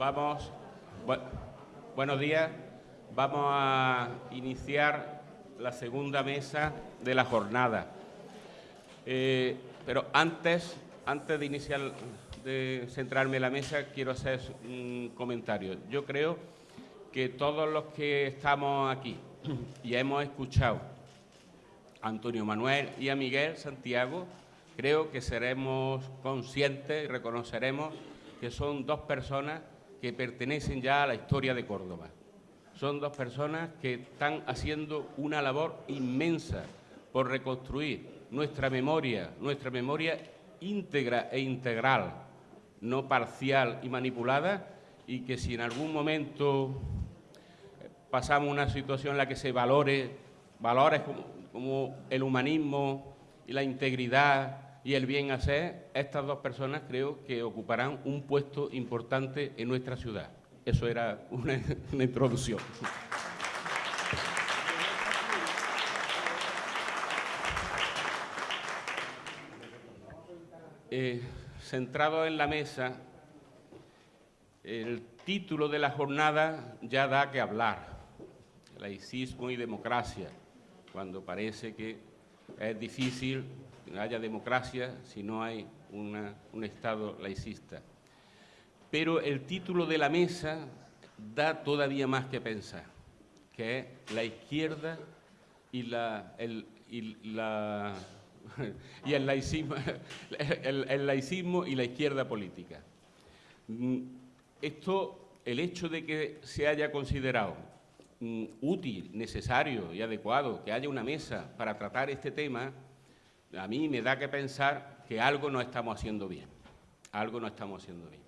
Vamos, buenos días. Vamos a iniciar la segunda mesa de la jornada. Eh, pero antes, antes de iniciar, de centrarme en la mesa, quiero hacer un comentario. Yo creo que todos los que estamos aquí y hemos escuchado a Antonio Manuel y a Miguel Santiago, creo que seremos conscientes y reconoceremos que son dos personas que pertenecen ya a la historia de Córdoba. Son dos personas que están haciendo una labor inmensa por reconstruir nuestra memoria, nuestra memoria íntegra e integral, no parcial y manipulada, y que si en algún momento pasamos una situación en la que se valore valores como, como el humanismo y la integridad y el bien hacer, estas dos personas creo que ocuparán un puesto importante en nuestra ciudad. Eso era una, introducción. Eh, centrado en la mesa, el título de la jornada ya da que hablar, laicismo y democracia, cuando parece que es difícil haya democracia si no hay un Estado laicista. Pero el título de la mesa da todavía más que pensar, que es la izquierda y, la, el, y, el, laicismo y la izquierda política. Mm, esto, el hecho de que se haya considerado mm, útil, necesario y adecuado que haya una mesa para tratar este tema, a mí me da que pensar que algo no estamos haciendo bien, algo no estamos haciendo bien.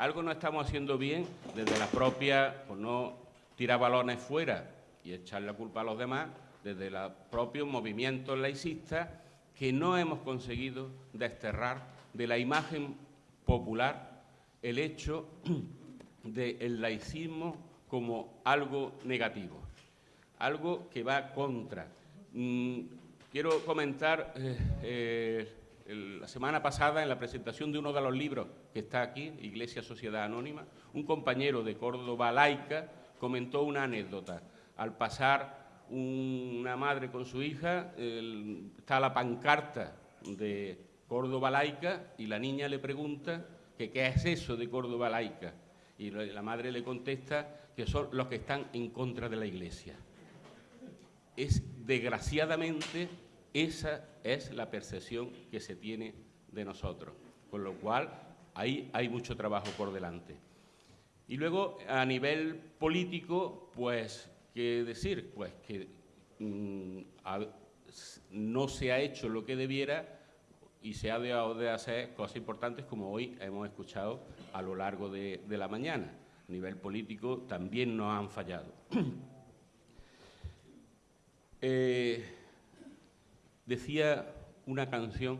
Algo no estamos haciendo bien desde la propia, por no tirar balones fuera y echar la culpa a los demás, desde los propios movimientos laicistas que no hemos conseguido desterrar de la imagen popular el hecho del laicismo como algo negativo, algo que va contra. Quiero comentar, eh, eh, la semana pasada, en la presentación de uno de los libros que está aquí, Iglesia Sociedad Anónima, un compañero de Córdoba laica comentó una anécdota. Al pasar una madre con su hija, está la pancarta de Córdoba laica y la niña le pregunta que qué es eso de Córdoba laica. Y la madre le contesta que son los que están en contra de la Iglesia. Es desgraciadamente, esa es la percepción que se tiene de nosotros, con lo cual ahí hay mucho trabajo por delante. Y luego, a nivel político, pues, ¿qué decir? Pues que mm, no se ha hecho lo que debiera y se ha dejado de hacer cosas importantes como hoy hemos escuchado a lo largo de, la mañana. A nivel político también nos han fallado. Eh, decía una canción,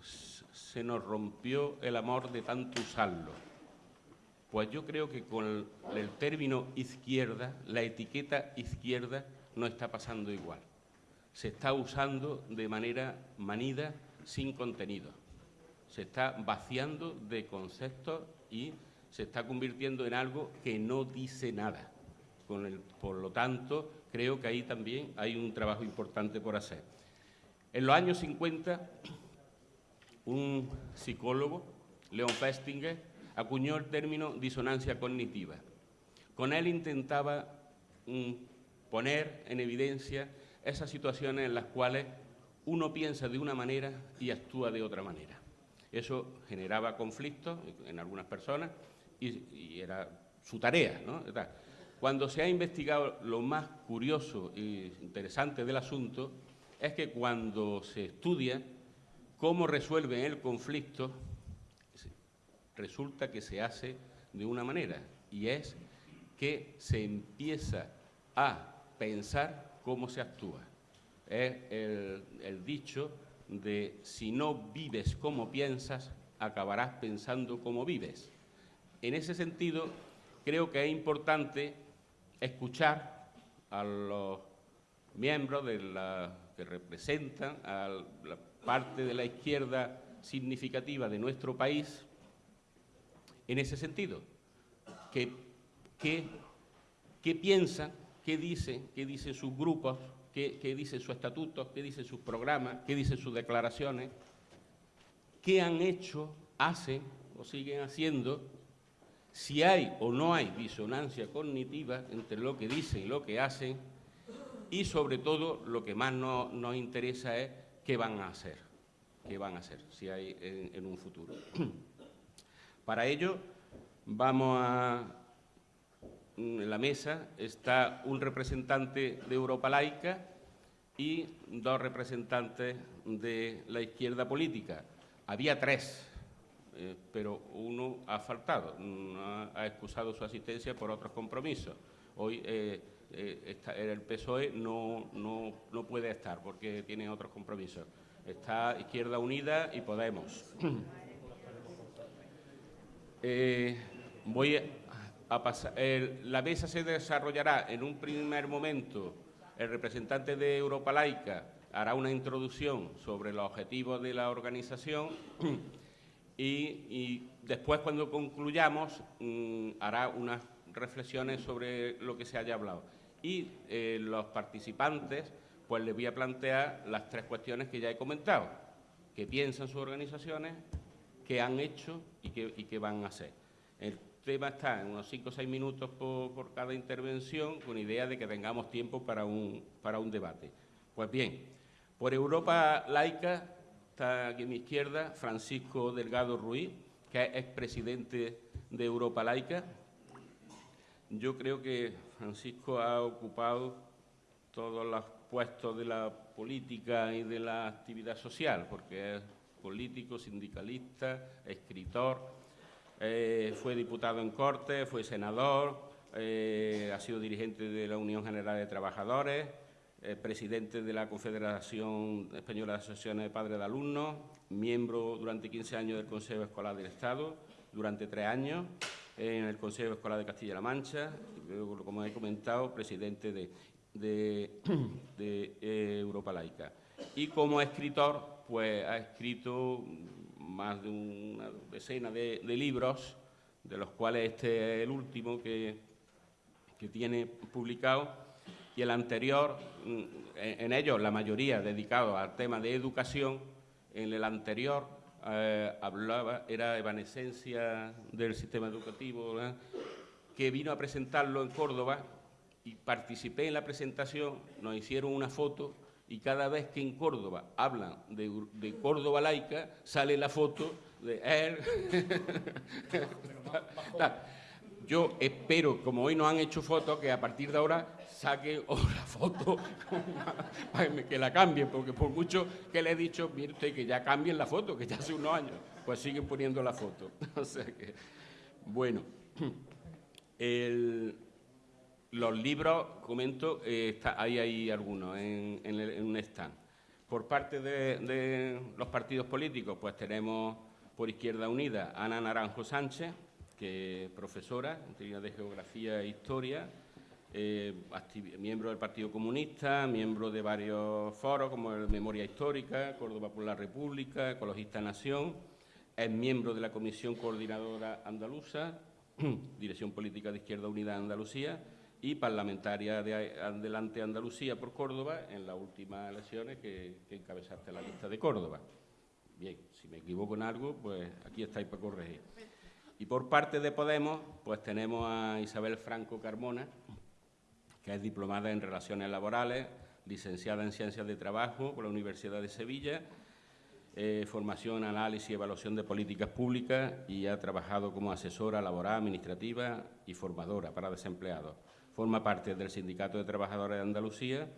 se nos rompió el amor de tanto usarlo. Pues yo creo que con el, término izquierda, la etiqueta izquierda no está pasando igual. Se está usando de manera manida, sin contenido. Se está vaciando de conceptos y se está convirtiendo en algo que no dice nada. por lo tanto, creo que ahí también hay un trabajo importante por hacer. En los años 50, un psicólogo, Leon Festinger, acuñó el término disonancia cognitiva. Con él intentaba mm, poner en evidencia esas situaciones en las cuales uno piensa de una manera y actúa de otra manera. Eso generaba conflictos en algunas personas y, era su tarea. ¿no? Cuando se ha investigado lo más curioso e interesante del asunto es que cuando se estudia cómo resuelven el conflicto, resulta que se hace de una manera y es que se empieza a pensar cómo se actúa. Es el, dicho de si no vives como piensas, acabarás pensando como vives. En ese sentido, creo que es importante escuchar a los miembros de la, que representan a la parte de la izquierda significativa de nuestro país en ese sentido, qué, qué, qué piensan, qué dicen, qué dicen sus grupos, qué, qué dicen sus estatutos, qué dicen sus programas, qué dicen sus declaraciones, qué han hecho, hacen o siguen haciendo, si hay o no hay disonancia cognitiva entre lo que dicen y lo que hacen, y sobre todo lo que más nos, interesa es qué van a hacer, qué van a hacer, si hay en, en un futuro. Para ello, vamos a... En la mesa está un representante de Europa Laica y dos representantes de la izquierda política. Había tres, eh, pero uno ha faltado, ha, excusado su asistencia por otros compromisos. Hoy eh, eh, el PSOE no, no, no, puede estar porque tiene otros compromisos. Está Izquierda Unida y Podemos. Eh, voy a pasar. La mesa se desarrollará en un primer momento. El representante de Europa Laica hará una introducción sobre los objetivos de la organización y, y después, cuando concluyamos, mmm, hará unas reflexiones sobre lo que se haya hablado. Y eh, los participantes, pues les voy a plantear las tres cuestiones que ya he comentado. ¿Qué piensan sus organizaciones? ¿Qué han hecho y qué, y qué van a hacer? El tema está en unos cinco o seis minutos por, por, cada intervención, con idea de que tengamos tiempo para un, para un debate. Pues bien, por Europa Laica está aquí a mi izquierda Francisco Delgado Ruiz, que es expresidente de Europa Laica. Yo creo que Francisco ha ocupado todos los puestos de la política y de la actividad social, porque es político, sindicalista, escritor, eh, fue diputado en Cortes, fue senador, eh, ha sido dirigente de la Unión General de Trabajadores, eh, presidente de la Confederación Española de Asociaciones de Padres de Alumnos, miembro durante 15 años del Consejo Escolar del Estado, durante tres años en el Consejo Escolar de Castilla-La Mancha, como he comentado, presidente de, eh, Europa Laica. Y como escritor, pues ha escrito más de una decena de, libros, de los cuales este es el último que tiene publicado, y el anterior, en, en ellos la mayoría dedicados al tema de educación, en el anterior eh, hablaba, era evanescencia del sistema educativo, ¿verdad? que vino a presentarlo en Córdoba y participé en la presentación, nos hicieron una foto y cada vez que en Córdoba hablan de, de Córdoba laica, sale la foto de él. Yo espero, como hoy nos han hecho fotos, que a partir de ahora saquen otra foto que la cambien, porque por mucho que le he dicho, mire usted, que ya cambien la foto, que ya hace unos años, pues siguen poniendo la foto. o sea que, bueno, los libros, comento, eh, está, ahí algunos en, el, en, un stand. Por parte de, los partidos políticos, pues tenemos por Izquierda Unida Ana Naranjo Sánchez, que es profesora en de Geografía e Historia, eh, miembro del Partido Comunista, miembro de varios foros como el Memoria Histórica, Córdoba por la República, Ecologista Nación, es miembro de la Comisión Coordinadora Andaluza, Dirección Política de Izquierda Unida de Andalucía y parlamentaria de Adelante Andalucía por Córdoba en las últimas elecciones que, que encabezaste la lista de Córdoba. Bien, si me equivoco en algo, pues aquí estáis para corregir. Y por parte de Podemos, pues tenemos a Isabel Franco Carmona, que es diplomada en Relaciones Laborales, licenciada en Ciencias de Trabajo por la Universidad de Sevilla, eh, formación, análisis y evaluación de políticas públicas y ha trabajado como asesora laboral, administrativa y formadora para desempleados. Forma parte del Sindicato de Trabajadores de Andalucía.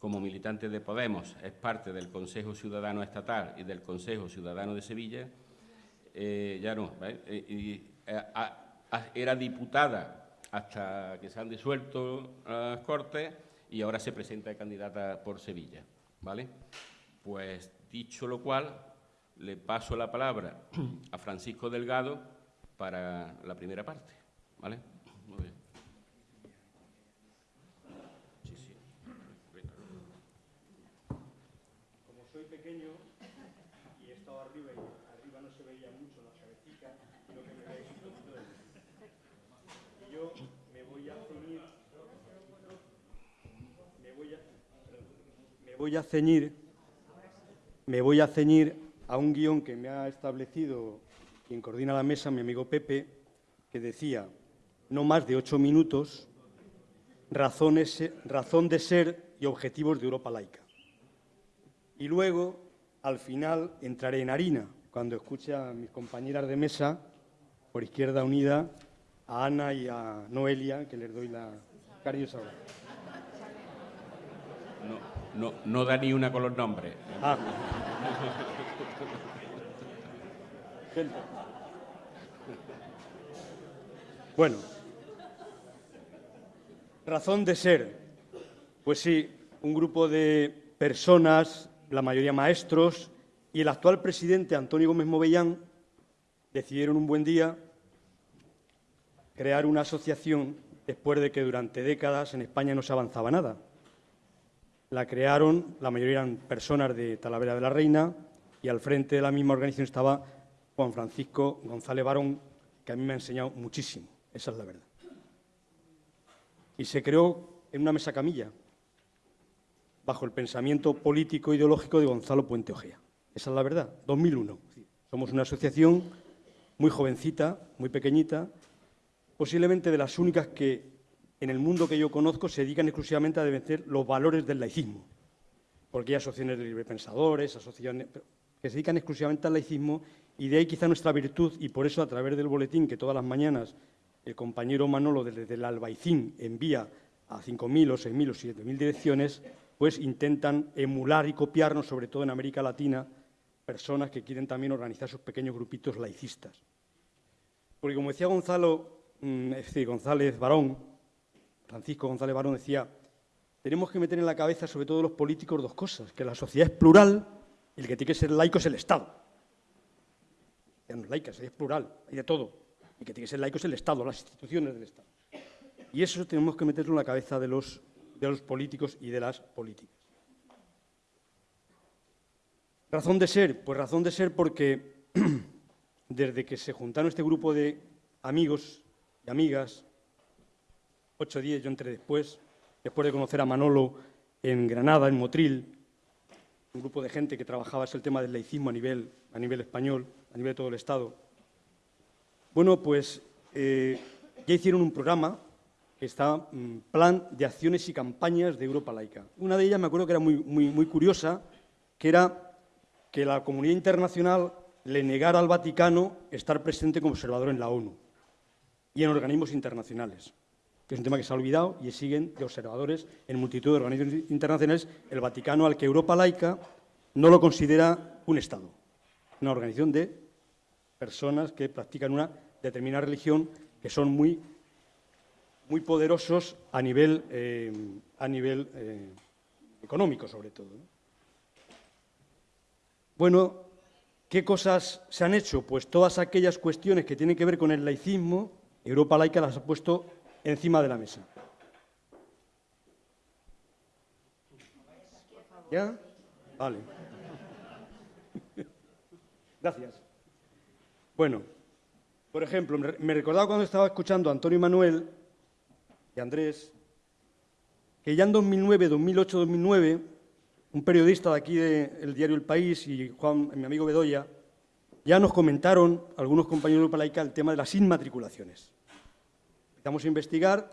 Como militante de Podemos, es parte del Consejo Ciudadano Estatal y del Consejo Ciudadano de Sevilla. Eh, ya no, ¿eh? y, a, era diputada hasta que se han disuelto las Cortes y ahora se presenta candidata por Sevilla. ¿vale? Pues dicho lo cual, le paso la palabra a Francisco Delgado para la primera parte. ¿vale? Muy bien. Como soy pequeño y he estado arriba y arriba no se veía mucho la cabecita, lo que me veis un poquito de... yo me voy a ceñir, me voy a, me voy a ceñir, me voy a ceñir a un guion que me ha establecido quien coordina la mesa, mi amigo Pepe, que decía, no más de ocho minutos, razones, razón de ser y objetivos de Europa laica. Y luego, al final, entraré en harina, cuando escuche a mis compañeras de mesa, por Izquierda Unida, a Ana y a Noelia, que les doy la cariñosa. No, no, no da ni una con los nombres. Ah. Bueno, razón de ser. Pues sí, un grupo de personas, la mayoría maestros, y el actual presidente Antonio Gómez Movellán decidieron un buen día crear una asociación después de que durante décadas en España no se avanzaba nada. La crearon, la mayoría eran personas de Talavera de la Reina, y al frente de la misma organización estaba Juan Francisco González Barón, que a mí me ha enseñado muchísimo, esa es la verdad. Y se creó en una mesa camilla, bajo el pensamiento político e ideológico de Gonzalo Puente Ojea. Esa es la verdad, 2001. Somos una asociación muy jovencita, muy pequeñita, posiblemente de las únicas que en el mundo que yo conozco se dedican exclusivamente a defender los valores del laicismo. Porque hay asociaciones de librepensadores, asociaciones que se dedican exclusivamente al laicismo y de ahí quizá nuestra virtud y por eso a través del boletín que todas las mañanas el compañero Manolo desde el Albaicín envía a 5.000 o 6.000 o 7.000 direcciones, pues intentan emular y copiarnos, sobre todo en América Latina, personas que quieren también organizar sus pequeños grupitos laicistas. Porque como decía Gonzalo, mm, González Barón, Francisco González Barón decía, tenemos que meter en la cabeza, sobre todo los políticos, dos cosas, que la sociedad es plural y el que tiene que ser laico es el Estado. Ya no es laica, es plural, hay de todo. Y que tiene que ser laico es el Estado, las instituciones del Estado. Y eso tenemos que meterlo en la cabeza de los, de los políticos y de las políticas. Razón de ser, pues razón de ser porque desde que se juntaron este grupo de amigos y amigas, ocho días yo entré después, después de conocer a Manolo en Granada, en Motril, un grupo de gente que trabajaba el tema del laicismo a nivel, a nivel español, a nivel de todo el Estado. Bueno, pues eh, ya hicieron un programa que está mm, Plan de Acciones y Campañas de Europa Laica. Una de ellas me acuerdo que era muy, muy, muy curiosa, que era que la comunidad internacional le negara al Vaticano estar presente como observador en la ONU y en organismos internacionales, que es un tema que se ha olvidado y siguen de observadores en multitud de organismos internacionales el Vaticano al que Europa laica no lo considera un Estado, una organización de personas que practican una determinada religión que son muy, muy poderosos a nivel, eh, a nivel eh, económico, sobre todo. Bueno, ¿qué cosas se han hecho? Pues todas aquellas cuestiones que tienen que ver con el laicismo, Europa laica las ha puesto encima de la mesa. ¿Ya? Vale. Gracias. Bueno, por ejemplo, me recordaba cuando estaba escuchando a Antonio Manuel y Andrés, que ya en 2009, 2008, 2009, un periodista de aquí del diario El País y Juan, mi amigo Bedoya, ya nos comentaron, algunos compañeros de Laica, el tema de las inmatriculaciones. Empezamos a investigar,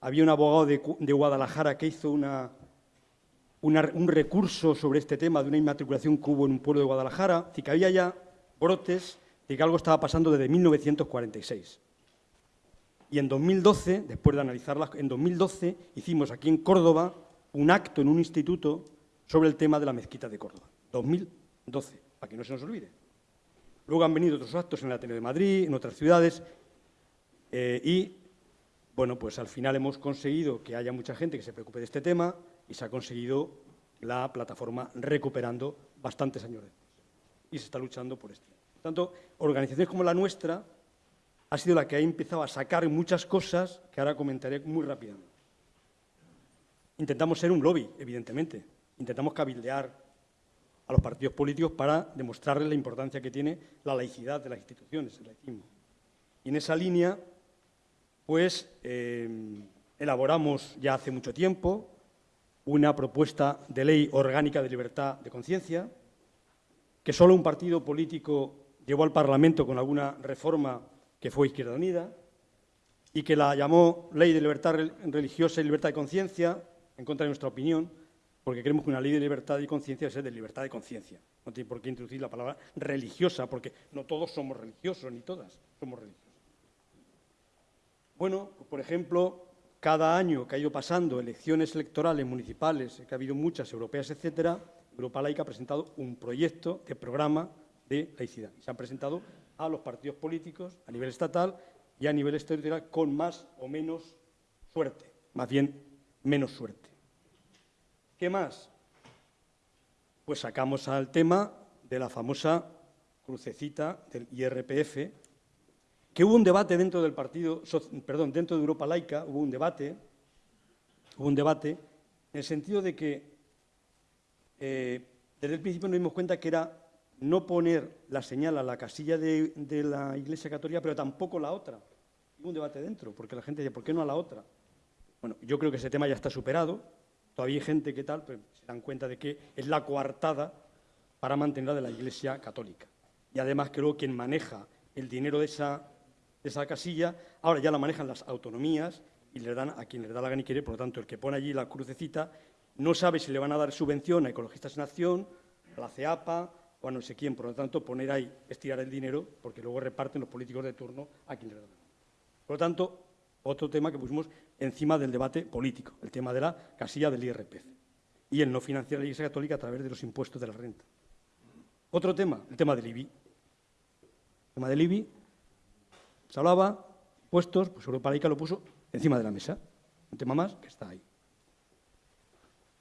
había un abogado de, Guadalajara que hizo un recurso sobre este tema de una inmatriculación que hubo en un pueblo de Guadalajara, y que había ya brotes de que algo estaba pasando desde 1946. Y en 2012, después de analizarlas, en 2012 hicimos aquí en Córdoba un acto en un instituto sobre el tema de la mezquita de Córdoba, 2012, para que no se nos olvide. Luego han venido otros actos en el Ateneo de Madrid, en otras ciudades, eh, y, bueno, pues al final hemos conseguido que haya mucha gente que se preocupe de este tema y se ha conseguido la plataforma recuperando bastantes años después. Y se está luchando por esto. Por tanto, organizaciones como la nuestra ha sido la que ha empezado a sacar muchas cosas que ahora comentaré muy rápidamente. Intentamos ser un lobby, evidentemente, intentamos cabildear a los partidos políticos para demostrarles la importancia que tiene la laicidad de las instituciones, el laicismo. Y en esa línea, pues eh, elaboramos ya hace mucho tiempo una propuesta de ley orgánica de libertad de conciencia, que solo un partido político llevó al Parlamento con alguna reforma que fue Izquierda Unida, y que la llamó Ley de Libertad Religiosa y Libertad de Conciencia, en contra de nuestra opinión, porque creemos que una ley de libertad y conciencia ser de libertad de conciencia. No tiene por qué introducir la palabra religiosa, porque no todos somos religiosos, ni todas somos religiosos. Bueno, por ejemplo, cada año que ha ido pasando elecciones electorales municipales, que ha habido muchas europeas, etcétera, Europa Laica ha presentado un proyecto de programa de laicidad. Se han presentado a los partidos políticos a nivel estatal y a nivel territorial con más o menos suerte, más bien menos suerte. ¿Qué más? Pues sacamos al tema de la famosa crucecita del IRPF, que hubo un debate dentro del partido, perdón, dentro de Europa Laica, hubo un debate, hubo un debate en el sentido de que eh, desde el principio nos dimos cuenta que era no poner la señal a la casilla de, la Iglesia Católica, pero tampoco la otra. Hubo un debate dentro, porque la gente dice, ¿por qué no a la otra? Bueno, yo creo que ese tema ya está superado. Todavía hay gente que tal, pero se dan cuenta de que es la coartada para mantenerla de la Iglesia Católica. Y además creo que quien maneja el dinero de esa, esa casilla, ahora ya la manejan las autonomías y le dan a quien le da la gana y quiere, por lo tanto, el que pone allí la crucecita no sabe si le van a dar subvención a Ecologistas en Acción, a la CEAPA, o a no sé quién. Por lo tanto, poner ahí es tirar el dinero, porque luego reparten los políticos de turno a quien le dan. Por lo tanto, otro tema que pusimos encima del debate político, el tema de la casilla del IRPF y el no financiar la Iglesia Católica a través de los impuestos de la renta. Otro tema, el tema del IBI. El tema del IBI, se hablaba, impuestos, pues Europa Laica lo puso encima de la mesa. Un tema más que está ahí.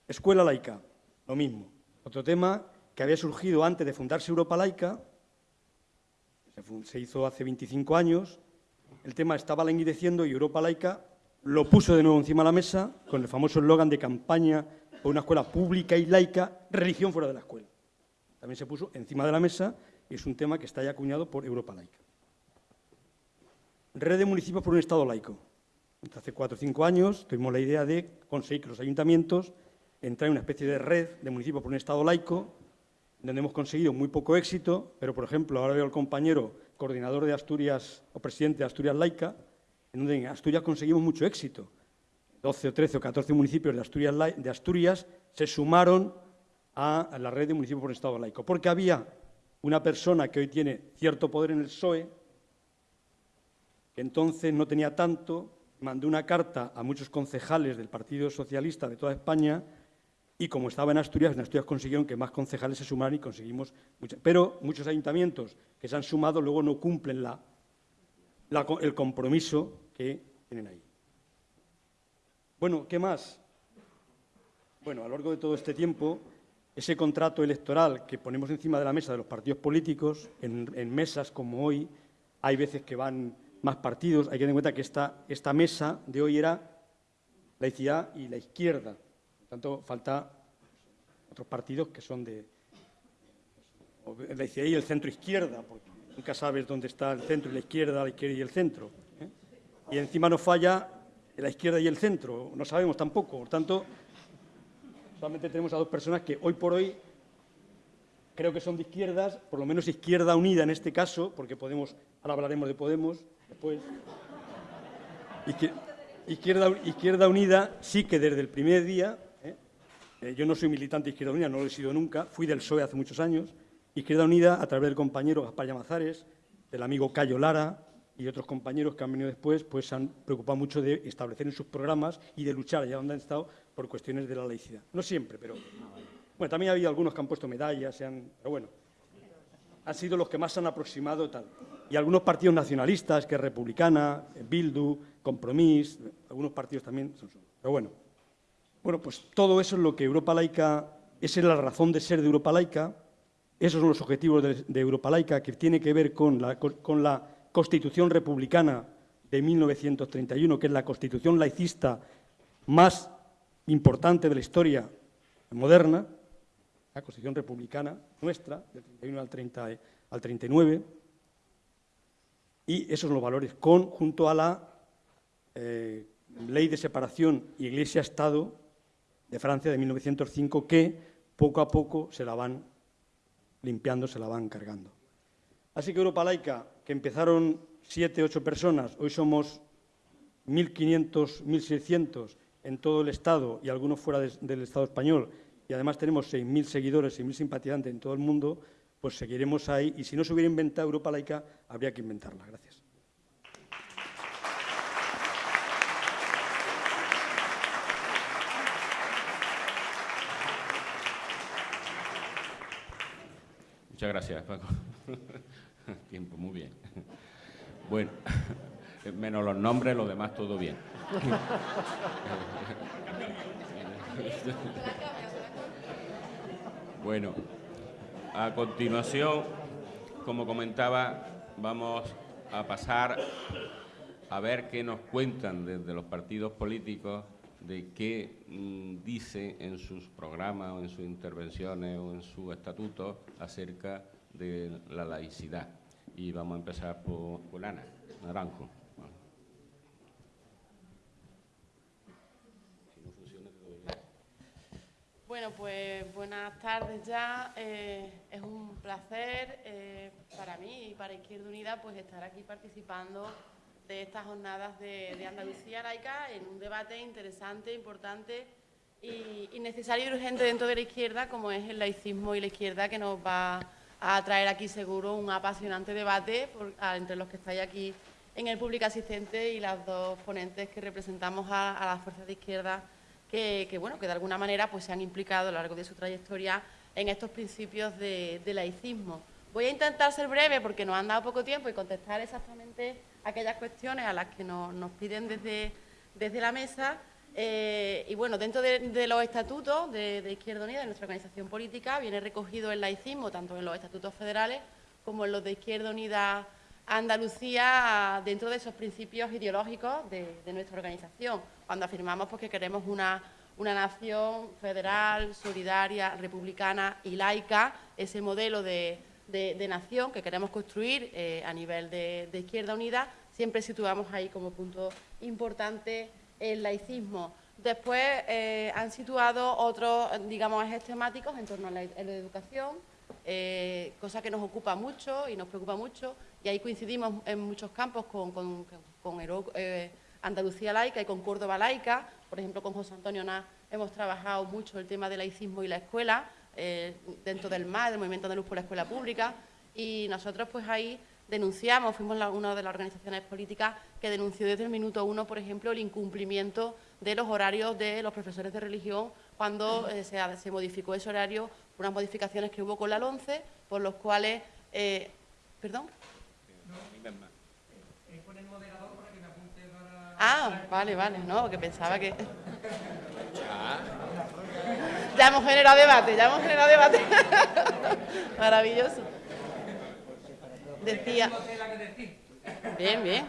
Escuela laica, lo mismo. Otro tema que había surgido antes de fundarse Europa Laica, se hizo hace 25 años, el tema estaba languideciendo y Europa Laica lo puso de nuevo encima de la mesa con el famoso eslogan de campaña por una escuela pública y laica, religión fuera de la escuela. También se puso encima de la mesa y es un tema que está ya acuñado por Europa Laica. Red de municipios por un Estado laico. Hace cuatro o cinco años tuvimos la idea de conseguir que los ayuntamientos entrar en una especie de red de municipios por un Estado laico donde hemos conseguido muy poco éxito, pero, por ejemplo, ahora veo al compañero coordinador de Asturias o presidente de Asturias Laica, en donde en Asturias conseguimos mucho éxito. 12 o 13 o 14 municipios de Asturias, de Asturias se sumaron a la red de municipios por Estado laico, porque había una persona que hoy tiene cierto poder en el PSOE, entonces no tenía tanto, mandó una carta a muchos concejales del Partido Socialista de toda España y como estaba en Asturias, en Asturias consiguieron que más concejales se sumaran y conseguimos. Pero muchos ayuntamientos que se han sumado luego no cumplen el compromiso que tienen ahí. Bueno, ¿qué más? Bueno, a lo largo de todo este tiempo, ese contrato electoral que ponemos encima de la mesa de los partidos políticos, en mesas como hoy, hay veces que van más partidos, hay que tener en cuenta que esta, esta mesa de hoy era laicidad y la izquierda, tanto, falta otros partidos que son de la izquierda y el centro izquierda, porque nunca sabes dónde está el centro y la izquierda, la izquierda y el centro. ¿eh? Y encima nos falla la izquierda y el centro, no sabemos tampoco. Por tanto, solamente tenemos a dos personas que hoy por hoy creo que son de izquierdas, por lo menos izquierda unida en este caso, porque Podemos, ahora hablaremos de Podemos después. Izquierda, izquierda Unida sí que desde el primer día eh, yo no soy militante de Izquierda Unida, no lo he sido nunca, fui del PSOE hace muchos años. Izquierda Unida, a través del compañero Gaspar Llamazares, del amigo Cayo Lara y otros compañeros que han venido después, pues se han preocupado mucho de establecer en sus programas y de luchar allá donde han estado por cuestiones de la laicidad. No siempre, pero... Bueno, también ha habido algunos que han puesto medallas, pero bueno, han sido los que más se han aproximado tal. Y algunos partidos nacionalistas, que es Republicana, Bildu, Compromís, algunos partidos también. Pero bueno, bueno, pues todo eso es lo que Europa Laica, esa es la razón de ser de Europa Laica, esos son los objetivos de, Europa Laica, que tiene que ver con la, con la Constitución Republicana de 1931, que es la constitución laicista más importante de la historia moderna, la Constitución Republicana nuestra, del 31 al, 30, al 39, y esos son los valores, con, junto a la eh, ley de separación Iglesia-Estado de Francia de 1905 que poco a poco se la van limpiando, se la van cargando. Así que Europa Laica, que empezaron siete, ocho personas, hoy somos 1.500, 1.600 en todo el Estado y algunos fuera del Estado español, y además tenemos 6.000 seguidores, 6.000 simpatizantes en todo el mundo, pues seguiremos ahí. Y si no se hubiera inventado Europa Laica, habría que inventarla. Gracias. Muchas gracias, Paco. Tiempo, muy bien. Bueno, menos los nombres, lo demás todo bien. Bueno, a continuación, como comentaba, vamos a pasar a ver qué nos cuentan desde los partidos políticos de qué mm, dice en sus programas o en sus intervenciones o en sus estatutos acerca de la laicidad. Y vamos a empezar por, por Ana Naranjo. Bueno, pues buenas tardes ya. Eh, es un placer eh, para mí y para Izquierda Unida pues estar aquí participando de estas jornadas de, Andalucía laica en un debate interesante, importante y, necesario y urgente dentro de la izquierda como es el laicismo y la izquierda que nos va a traer aquí seguro un apasionante debate entre los que estáis aquí en el público asistente y las dos ponentes que representamos a las fuerzas de izquierda que, bueno, que de alguna manera pues, se han implicado a lo largo de su trayectoria en estos principios de, laicismo. Voy a intentar ser breve porque nos han dado poco tiempo y contestar exactamente aquellas cuestiones a las que nos, piden desde, desde la mesa. Eh, y bueno, dentro de, los estatutos de, Izquierda Unida, de nuestra organización política, viene recogido el laicismo tanto en los estatutos federales como en los de Izquierda Unida Andalucía dentro de esos principios ideológicos de, nuestra organización, cuando afirmamos pues, que queremos una, nación federal, solidaria, republicana y laica, ese modelo de, nación que queremos construir eh, a nivel de, Izquierda Unida, siempre situamos ahí como punto importante el laicismo. Después eh, han situado otros, digamos, ejes temáticos en torno a la, educación, eh, cosa que nos ocupa mucho y nos preocupa mucho, y ahí coincidimos en muchos campos con, eh, Andalucía Laica y con Córdoba Laica. Por ejemplo, con José Antonio Ná hemos trabajado mucho el tema del laicismo y la escuela, eh, dentro del MAD, del Movimiento Andaluz por la Escuela Pública, y nosotros pues ahí denunciamos, fuimos una de las organizaciones políticas que denunció desde el minuto uno, por ejemplo, el incumplimiento de los horarios de los profesores de religión cuando eh, se, modificó ese horario, unas modificaciones que hubo con la LONCE, por los cuales... ¿Perdón? Ah, vale, vale, no, que pensaba que... Ya hemos generado debate, ya hemos generado debate. Maravilloso. Decía... Bien, bien.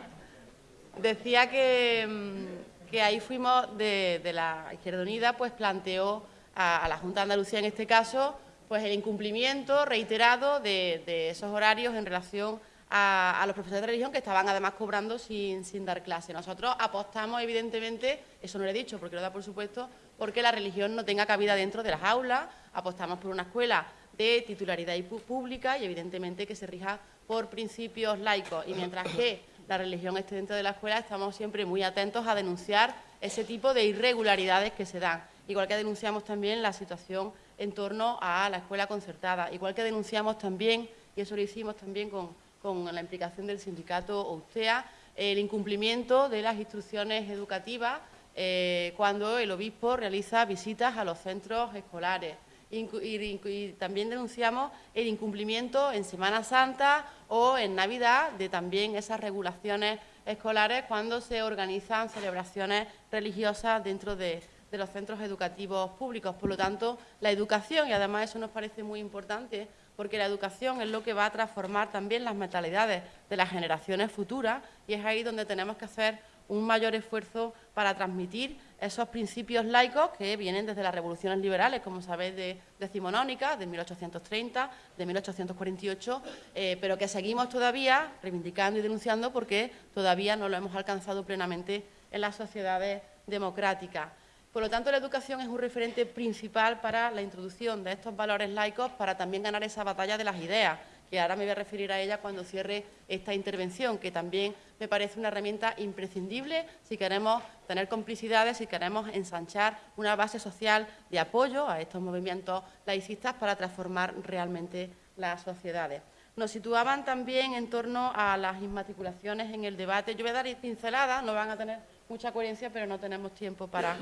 Decía que, mm, que ahí fuimos de, la Izquierda Unida, pues planteó a, la Junta de Andalucía en este caso, pues el incumplimiento reiterado de esos horarios en relación a, los profesores de religión que estaban además cobrando sin, dar clase. Nosotros apostamos, evidentemente, eso no lo he dicho porque lo da por supuesto, porque la religión no tenga cabida dentro de las aulas, apostamos por una escuela de titularidad pública y evidentemente que se rija por principios laicos. Y mientras que la religión esté dentro de la escuela, estamos siempre muy atentos a denunciar ese tipo de irregularidades que se dan. Igual que denunciamos también la situación en torno a la escuela concertada, igual que denunciamos también, y eso lo hicimos también con, con la implicación del sindicato OUSTEA, el incumplimiento de las instrucciones educativas eh, cuando el obispo realiza visitas a los centros escolares. Y, también denunciamos el incumplimiento en Semana Santa o en Navidad de también esas regulaciones escolares cuando se organizan celebraciones religiosas dentro de, de los centros educativos públicos. Por lo tanto, la educación, y además eso nos parece muy importante, porque la educación es lo que va a transformar también las mentalidades de las generaciones futuras y es ahí donde tenemos que hacer un mayor esfuerzo para transmitir esos principios laicos que vienen desde las revoluciones liberales, como sabéis, de decimonónica, de 1830, de 1848, eh, pero que seguimos todavía reivindicando y denunciando porque todavía no lo hemos alcanzado plenamente en las sociedades democráticas. Por lo tanto, la educación es un referente principal para la introducción de estos valores laicos, para también ganar esa batalla de las ideas, que ahora me voy a referir a ella cuando cierre esta intervención, que también me parece una herramienta imprescindible si queremos tener complicidades, si queremos ensanchar una base social de apoyo a estos movimientos laicistas para transformar realmente las sociedades. Nos situaban también en torno a las inmatriculaciones en el debate. Yo voy a dar pinceladas, no van a tener mucha coherencia, pero no tenemos tiempo para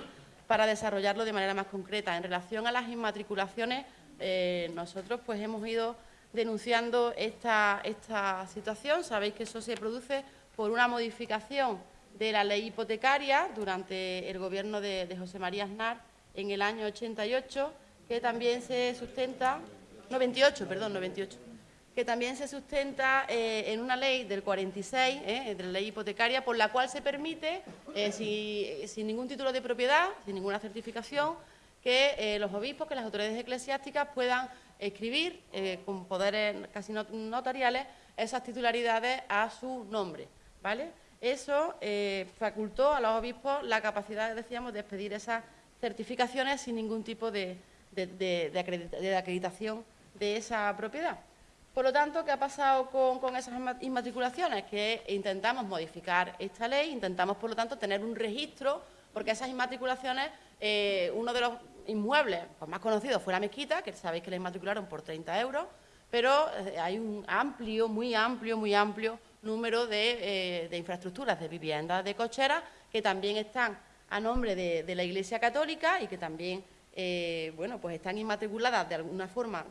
para desarrollarlo de manera más concreta. En relación a las inmatriculaciones, eh, nosotros pues hemos ido denunciando esta, esta situación. Sabéis que eso se produce por una modificación de la ley hipotecaria durante el gobierno de, de, José María Aznar en el año 88, que también se sustenta, 98, perdón, 98, que también se sustenta eh, en una ley del 46, eh, de la ley hipotecaria, por la cual se permite, eh, sin ningún título de propiedad, sin ninguna certificación, que los obispos, que las autoridades eclesiásticas puedan escribir con poderes casi notariales esas titularidades a su nombre. ¿vale? Eso facultó a los obispos la capacidad, decíamos, de expedir esas certificaciones sin ningún tipo de acreditación de esa propiedad. Por lo tanto, ¿qué ha pasado con, esas inmatriculaciones? Que intentamos modificar esta ley, intentamos, por lo tanto, tener un registro, porque esas inmatriculaciones, eh, uno de los inmuebles pues, más conocidos fue la mezquita, que sabéis que la inmatricularon por 30 euros, pero eh, hay un amplio, muy amplio, muy amplio número de, eh, infraestructuras, de viviendas, de cocheras, que también están a nombre de, de la Iglesia Católica y que también, bueno, pues están inmatriculadas de alguna forma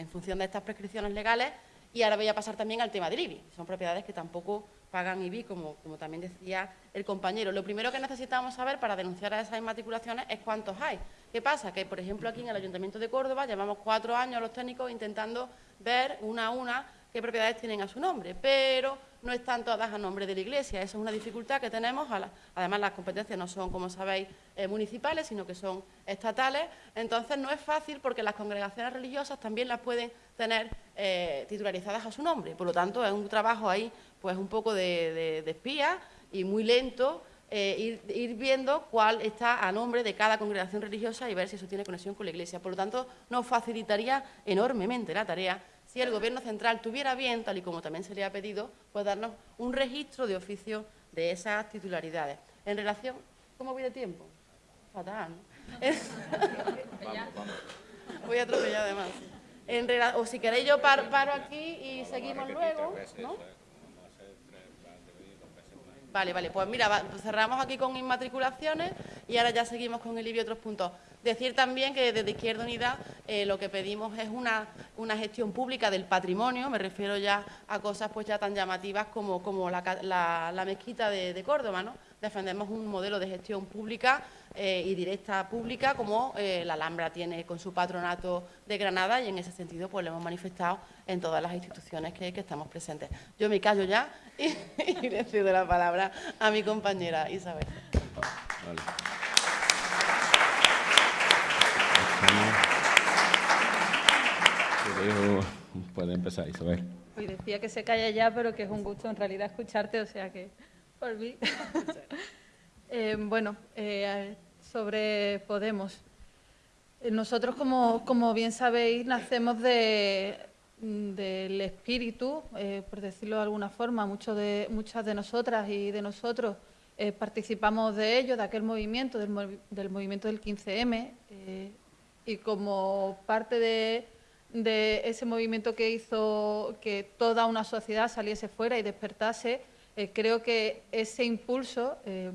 en función de estas prescripciones legales. Y ahora voy a pasar también al tema del IBI. Son propiedades que tampoco pagan IBI, como, también decía el compañero. Lo primero que necesitamos saber para denunciar a esas inmatriculaciones es cuántos hay. ¿Qué pasa? Que, por ejemplo, aquí en el Ayuntamiento de Córdoba llevamos cuatro años los técnicos intentando ver una a una qué propiedades tienen a su nombre, pero no están todas a nombre de la Iglesia. Esa es una dificultad que tenemos. Además, las competencias no son, como sabéis, eh, municipales, sino que son estatales. Entonces, no es fácil porque las congregaciones religiosas también las pueden tener eh, titularizadas a su nombre. Por lo tanto, es un trabajo ahí pues un poco de, espía y muy lento eh, ir, viendo cuál está a nombre de cada congregación religiosa y ver si eso tiene conexión con la Iglesia. Por lo tanto, nos facilitaría enormemente la tarea si el Gobierno central tuviera bien, tal y como también se le ha pedido, pues darnos un registro de oficio de esas titularidades. En relación... ¿Cómo voy de tiempo? Fatal, ¿no? Voy a atropellar además. o si queréis yo paro, aquí y seguimos luego, ¿no? Vale, vale, pues mira, cerramos aquí con inmatriculaciones y ahora ya seguimos con el IBI y otros puntos. Decir también que desde Izquierda Unida eh, lo que pedimos es una, una, gestión pública del patrimonio, me refiero ya a cosas pues ya tan llamativas como, como la, mezquita de, Córdoba, ¿no? Defendemos un modelo de gestión pública eh, y directa pública como eh, la Alhambra tiene con su patronato de Granada y en ese sentido pues lo hemos manifestado en todas las instituciones que, estamos presentes. Yo me callo ya y, le cedo la palabra a mi compañera Isabel. Puede empezar, Isabel. Y decía que se calla ya, pero que es un gusto en realidad escucharte, o sea que por mí. Eh, bueno, eh, sobre Podemos. Eh, nosotros, como, como, bien sabéis, nacemos de, del espíritu, por decirlo de alguna forma, muchos de, muchas de nosotras y de nosotros participamos de ello, de aquel movimiento, del, del movimiento del 15M, y como parte de, ese movimiento que hizo que toda una sociedad saliese fuera y despertase, eh, creo que ese impulso, eh,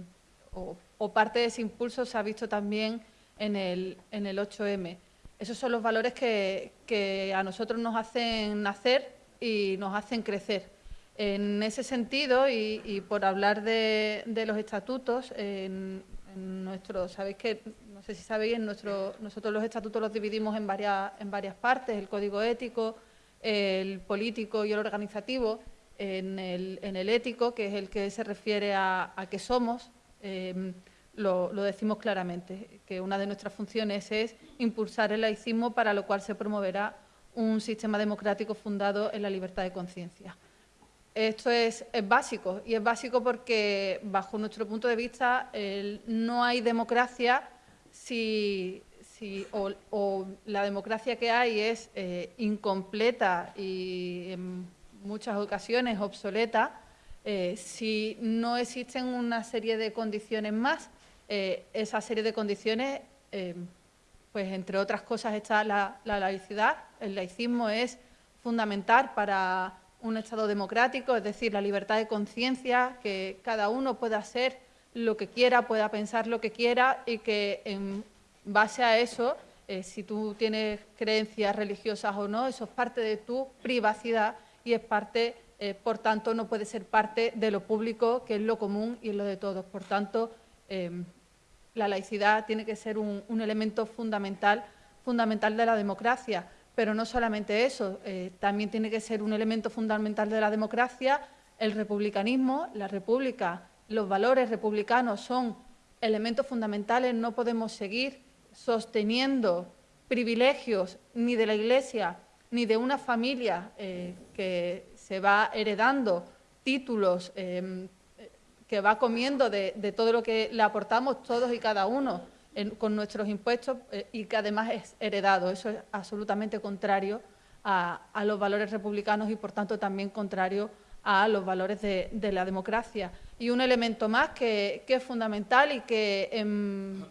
o, parte de ese impulso, se ha visto también en el, en el 8M. Esos son los valores que, a nosotros nos hacen nacer y nos hacen crecer. En ese sentido, y, por hablar de, los estatutos, en, en nuestro, sabéis que sé si sabéis, nosotros los estatutos los dividimos en varias, en varias partes, el código ético, el político y el organizativo. En el, en el ético, que es el que se refiere a, qué somos, em, lo, lo, decimos claramente, que una de nuestras funciones es impulsar el laicismo, para lo cual se promoverá un sistema democrático fundado en la libertad de conciencia. esto es, básico y es básico porque, bajo nuestro punto de vista, no hay democracia si, o, la democracia que hay es eh, incompleta y en muchas ocasiones obsoleta eh, si no existen una serie de condiciones más. Eh, esa serie de condiciones, pues entre otras cosas está la laicidad. El laicismo es fundamental para un Estado democrático, es decir, la libertad de conciencia, que cada uno pueda hacer lo que quiera, pueda pensar lo que quiera y que en base a eso, eh, si tú tienes creencias religiosas o no, eso es parte de tu privacidad y es parte, eh, por tanto, no puede ser parte de lo público, que es lo común y es lo de todos. Por tanto, em, la laicidad tiene que ser un, un elemento fundamental, fundamental de la democracia. Pero no solamente eso, eh, también tiene que ser un elemento fundamental de la democracia el republicanismo, la república, los valores republicanos son elementos fundamentales, no podemos seguir sosteniendo privilegios ni de la Iglesia ni de una familia eh, que se va heredando títulos, em, que va comiendo de todo lo que le aportamos todos y cada uno con nuestros impuestos eh, y que además es heredado. Eso es absolutamente contrario a, los valores republicanos y, por tanto, también contrario a los valores de, la democracia. Y un elemento más que, es fundamental y que en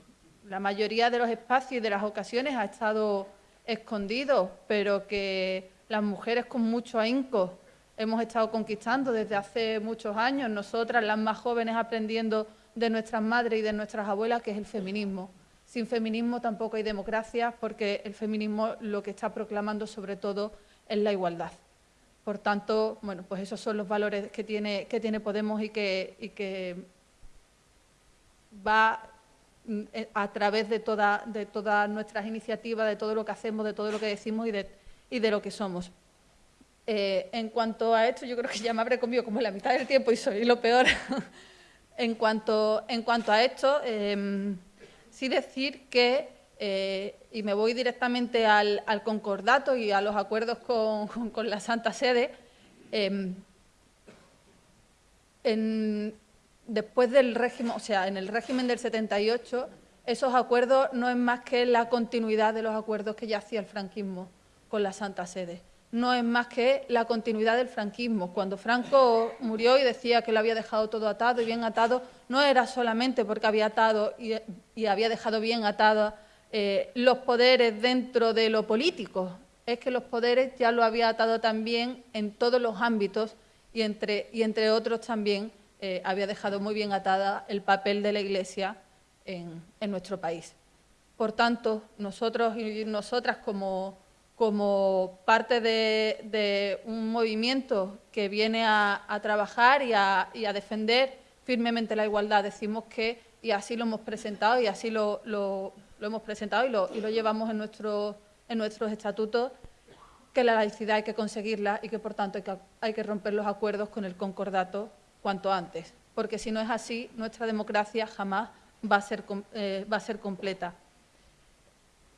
la mayoría de los espacios y de las ocasiones ha estado escondido, pero que las mujeres con mucho ahínco hemos estado conquistando desde hace muchos años, nosotras las más jóvenes aprendiendo de nuestras madres y de nuestras abuelas, que es el feminismo. Sin feminismo tampoco hay democracia, porque el feminismo lo que está proclamando sobre todo es la igualdad. Por tanto, bueno, pues esos son los valores que tiene, que tiene Podemos y que, va mm, eh, a través de, toda, de todas nuestras iniciativas, de todo lo que hacemos, de todo lo que decimos y de, y de lo que somos. Eh, en cuanto a esto, yo creo que ya me habré comido como la mitad del tiempo y soy lo peor. En cuanto, en cuanto a esto, em, sí decir que, eh, y me voy directamente al, concordato y a los acuerdos con, la Santa Sede, em, después del régimen, o sea, en el régimen del 78, esos acuerdos no es más que la continuidad de los acuerdos que ya hacía el franquismo con la Santa Sede no es más que la continuidad del franquismo. Cuando Franco murió y decía que lo había dejado todo atado y bien atado, no era solamente porque había atado y, había dejado bien atados eh, los poderes dentro de lo político, es que los poderes ya lo había atado también en todos los ámbitos y entre, y entre otros también eh, había dejado muy bien atada el papel de la Iglesia en, en nuestro país. Por tanto, nosotros y nosotras como como parte de, un movimiento que viene a, trabajar y a, defender firmemente la igualdad. Decimos que, y así lo hemos presentado, y así lo, hemos presentado y lo, llevamos en, nuestro, en nuestros estatutos, que la laicidad hay que conseguirla y que, por tanto, hay que, romper los acuerdos con el concordato cuanto antes, porque si no es así, nuestra democracia jamás va a ser, eh, va a ser completa.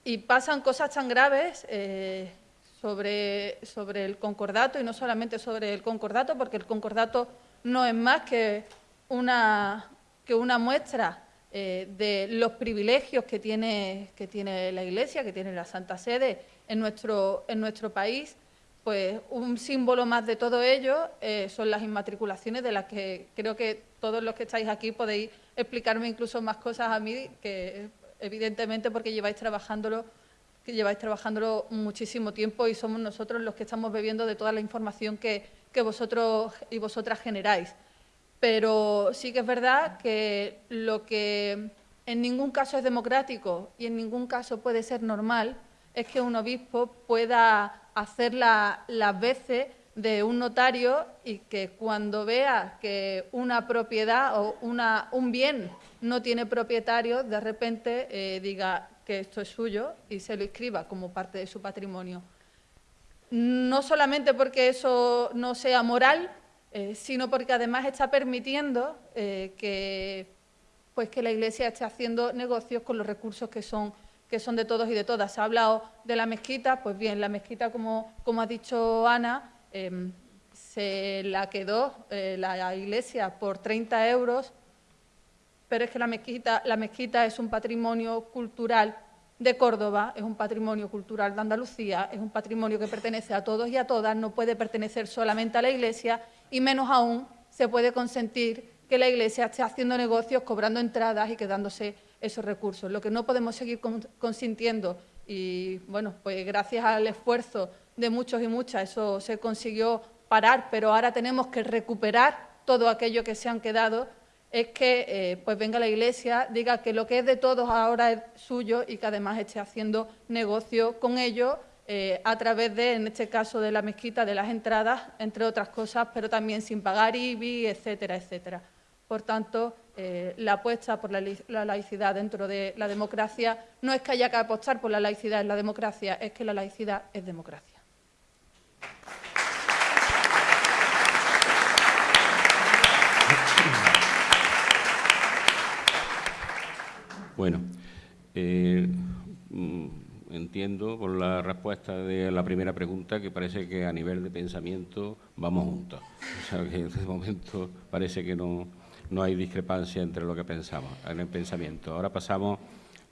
Y pasan cosas tan graves eh, sobre, sobre el concordato y no solamente sobre el concordato, porque el concordato no es más que una, que una muestra eh, de los privilegios que tiene, que tiene la Iglesia, que tiene la Santa Sede en nuestro, en nuestro país, pues un símbolo más de todo ello eh, son las inmatriculaciones de las que creo que todos los que estáis aquí podéis explicarme incluso más cosas a mí que evidentemente porque lleváis trabajándolo que lleváis trabajándolo muchísimo tiempo y somos nosotros los que estamos bebiendo de toda la información que, vosotros y vosotras generáis. Pero sí que es verdad que lo que en ningún caso es democrático y en ningún caso puede ser normal es que un obispo pueda hacer las veces de un notario y que cuando vea que una propiedad o una, un bien no tiene propietario, de repente eh, diga que esto es suyo y se lo inscriba como parte de su patrimonio. No solamente porque eso no sea moral, eh, sino porque además está permitiendo eh, que, pues que la Iglesia esté haciendo negocios con los recursos que son, que son de todos y de todas. Se ha hablado de la mezquita, pues bien, la mezquita, como, como ha dicho Ana, Em, se la quedó eh, la iglesia por 30 euros, pero es que la mezquita, la mezquita es un patrimonio cultural de Córdoba, es un patrimonio cultural de Andalucía, es un patrimonio que pertenece a todos y a todas, no puede pertenecer solamente a la Iglesia y menos aún se puede consentir que la Iglesia esté haciendo negocios, cobrando entradas y quedándose esos recursos. Lo que no podemos seguir consintiendo y, bueno, pues gracias al esfuerzo de muchos y muchas eso se consiguió parar, pero ahora tenemos que recuperar todo aquello que se han quedado es que eh, pues venga la Iglesia, diga que lo que es de todos ahora es suyo y que además esté haciendo negocio con ello eh, a través de, en este caso, de la mezquita, de las entradas, entre otras cosas, pero también sin pagar IBI, etcétera, etcétera. Por tanto, eh, la apuesta por la, la, laicidad dentro de la democracia no es que haya que apostar por la laicidad en la democracia, es que la laicidad es democracia. Bueno, eh, entiendo por la respuesta de la primera pregunta que parece que a nivel de pensamiento vamos juntos. O sea, que en este momento parece que no, no hay discrepancia entre lo que pensamos en el pensamiento. Ahora pasamos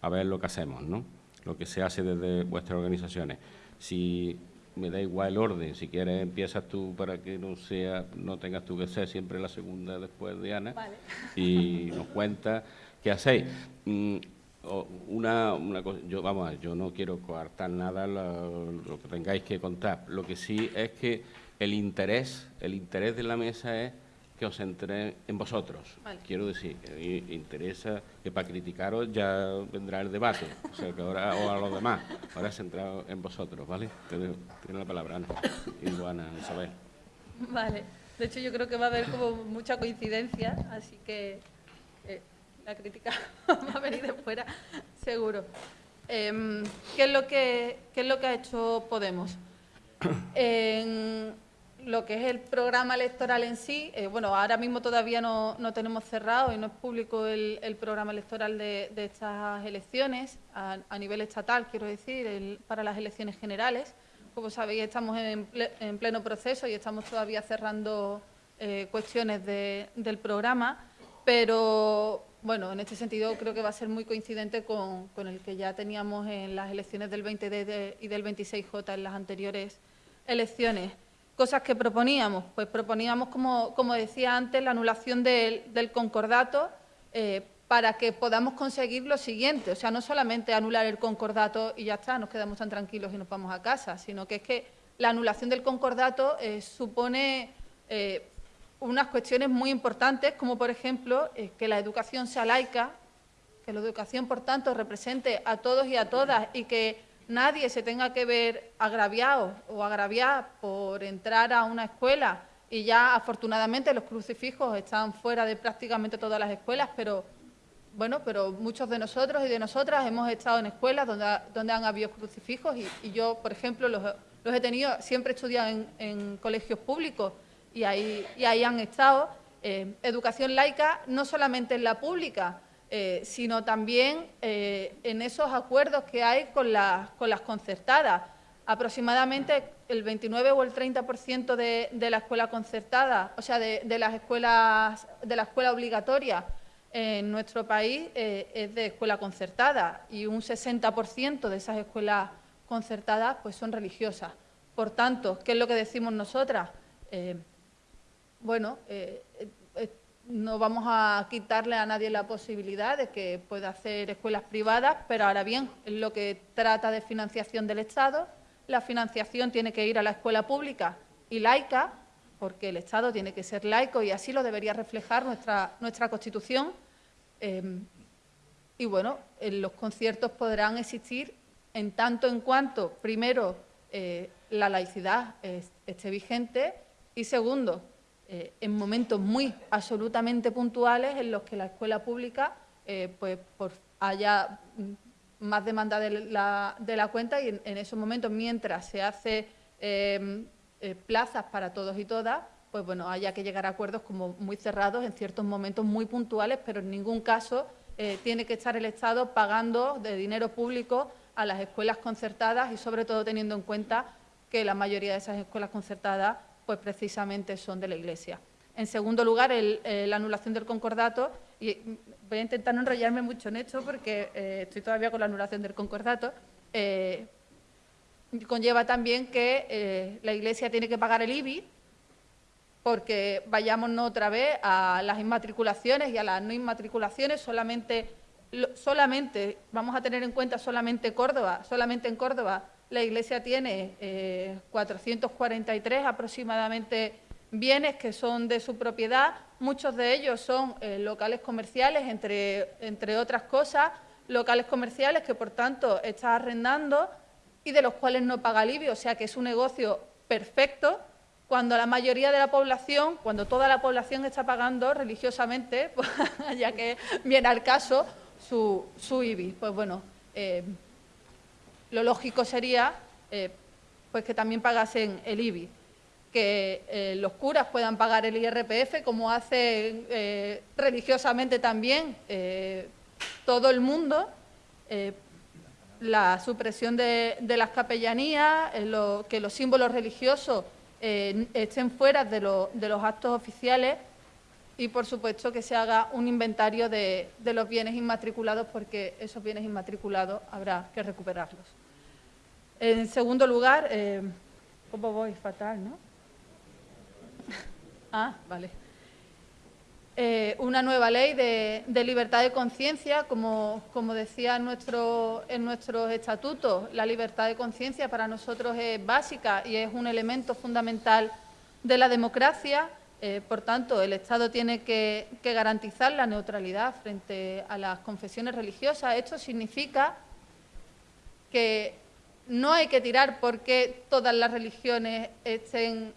a ver lo que hacemos, ¿no? Lo que se hace desde vuestras organizaciones. Si me da igual el orden, si quieres empiezas tú para que no sea, no tengas tú que ser siempre la segunda después de Ana y nos cuenta ¿Qué hacéis? Una, una cosa, yo, vamos, yo no quiero coartar nada lo, que tengáis que contar. Lo que sí es que el interés, el interés de la mesa es que os centréis en vosotros. Quiero decir, interesa que para criticaros ya vendrá el debate, o sea que ahora, o a los demás, ahora centrado en vosotros, ¿vale? Tiene la palabra Ana y Juana Isabel. Vale, de hecho yo creo que va a haber como mucha coincidencia, así que la crítica va a venir de fuera, seguro. Em, ¿qué, es lo que, es lo que ha hecho Podemos? En lo que es el programa electoral en sí, eh, bueno, ahora mismo todavía no, tenemos cerrado y no es público el, programa electoral de, estas elecciones, a, nivel estatal, quiero decir, para las elecciones generales. Como sabéis, estamos en, pleno proceso y estamos todavía cerrando eh, cuestiones del programa, pero bueno, en este sentido creo que va a ser muy coincidente con, el que ya teníamos en las elecciones del 20D y del 26J en las anteriores elecciones. Cosas que proponíamos, pues proponíamos, como, decía antes, la anulación del, concordato eh, para que podamos conseguir lo siguiente, o sea, no solamente anular el concordato y ya está, nos quedamos tan tranquilos y nos vamos a casa, sino que es que la anulación del concordato eh, supone eh, unas cuestiones muy importantes, como por ejemplo eh, que la educación sea laica, que la educación, por tanto, represente a todos y a todas y que nadie se tenga que ver agraviado o agraviar por entrar a una escuela. Y ya afortunadamente los crucifijos están fuera de prácticamente todas las escuelas, pero bueno, pero muchos de nosotros y de nosotras hemos estado en escuelas donde, donde han habido crucifijos y, yo, por ejemplo, los, he tenido, siempre he estudiado en colegios públicos y ahí, han estado. Eh, educación laica no solamente en la pública, eh, sino también eh, en esos acuerdos que hay con, con las concertadas. Aproximadamente el 29 o el 30% de, de la escuela concertada, o sea, de, de, las escuelas, de la escuela obligatoria en nuestro país es de escuela concertada y un 60% de esas escuelas concertadas pues son religiosas. Por tanto, ¿qué es lo que decimos nosotras? Bueno, eh, eh, eh, no vamos a quitarle a nadie la posibilidad de que pueda hacer escuelas privadas, pero ahora bien, en lo que trata de financiación del Estado, la financiación tiene que ir a la escuela pública y laica, porque el Estado tiene que ser laico y así lo debería reflejar nuestra, Constitución. Em, y bueno, los conciertos podrán existir en tanto en cuanto, primero, la laicidad esté vigente y segundo, eh, en momentos muy absolutamente puntuales en los que la escuela pública eh, pues, haya más demanda de la, de la cuenta y en, esos momentos, mientras se hace em, eh, plazas para todos y todas, pues bueno, haya que llegar a acuerdos como muy cerrados en ciertos momentos muy puntuales, pero en ningún caso tiene que estar el Estado pagando de dinero público a las escuelas concertadas y sobre todo teniendo en cuenta que la mayoría de esas escuelas concertadas pues precisamente son de la Iglesia. En segundo lugar, eh, la anulación del concordato, y voy a intentar no enrollarme mucho en esto porque eh, estoy todavía con la anulación del concordato, eh, conlleva también que la Iglesia tiene que pagar el IBI, porque vayámonos otra vez a las inmatriculaciones y a las no inmatriculaciones, solamente, solamente vamos a tener en cuenta solamente Córdoba, solamente en Córdoba la Iglesia tiene 443 aproximadamente bienes que son de su propiedad, muchos de ellos son eh, locales comerciales, entre, entre otras cosas, locales comerciales que por tanto está arrendando y de los cuales no paga alivio, o sea que es un negocio perfecto. Cuando la mayoría de la población, cuando toda la población está pagando religiosamente, ya que viene al caso, su, su IBI. Pues bueno, eh, lo lógico sería eh, pues que también pagasen el IBI que eh, los curas puedan pagar el IRPF, como hace eh, religiosamente también todo el mundo, la supresión de, las capellanías, que los símbolos religiosos estén fuera de, los actos oficiales y, por supuesto, que se haga un inventario de los bienes inmatriculados, porque esos bienes inmatriculados habrá que recuperarlos. En segundo lugar, ¿cómo voy? Fatal, ¿no? Ah, vale. Eh, una nueva ley de, libertad de conciencia, como, decía en, nuestro, en nuestros estatutos, la libertad de conciencia para nosotros es básica y es un elemento fundamental de la democracia. Eh, por tanto, el Estado tiene que, que, garantizar la neutralidad frente a las confesiones religiosas. Esto significa que no hay que tirar porque todas las religiones estén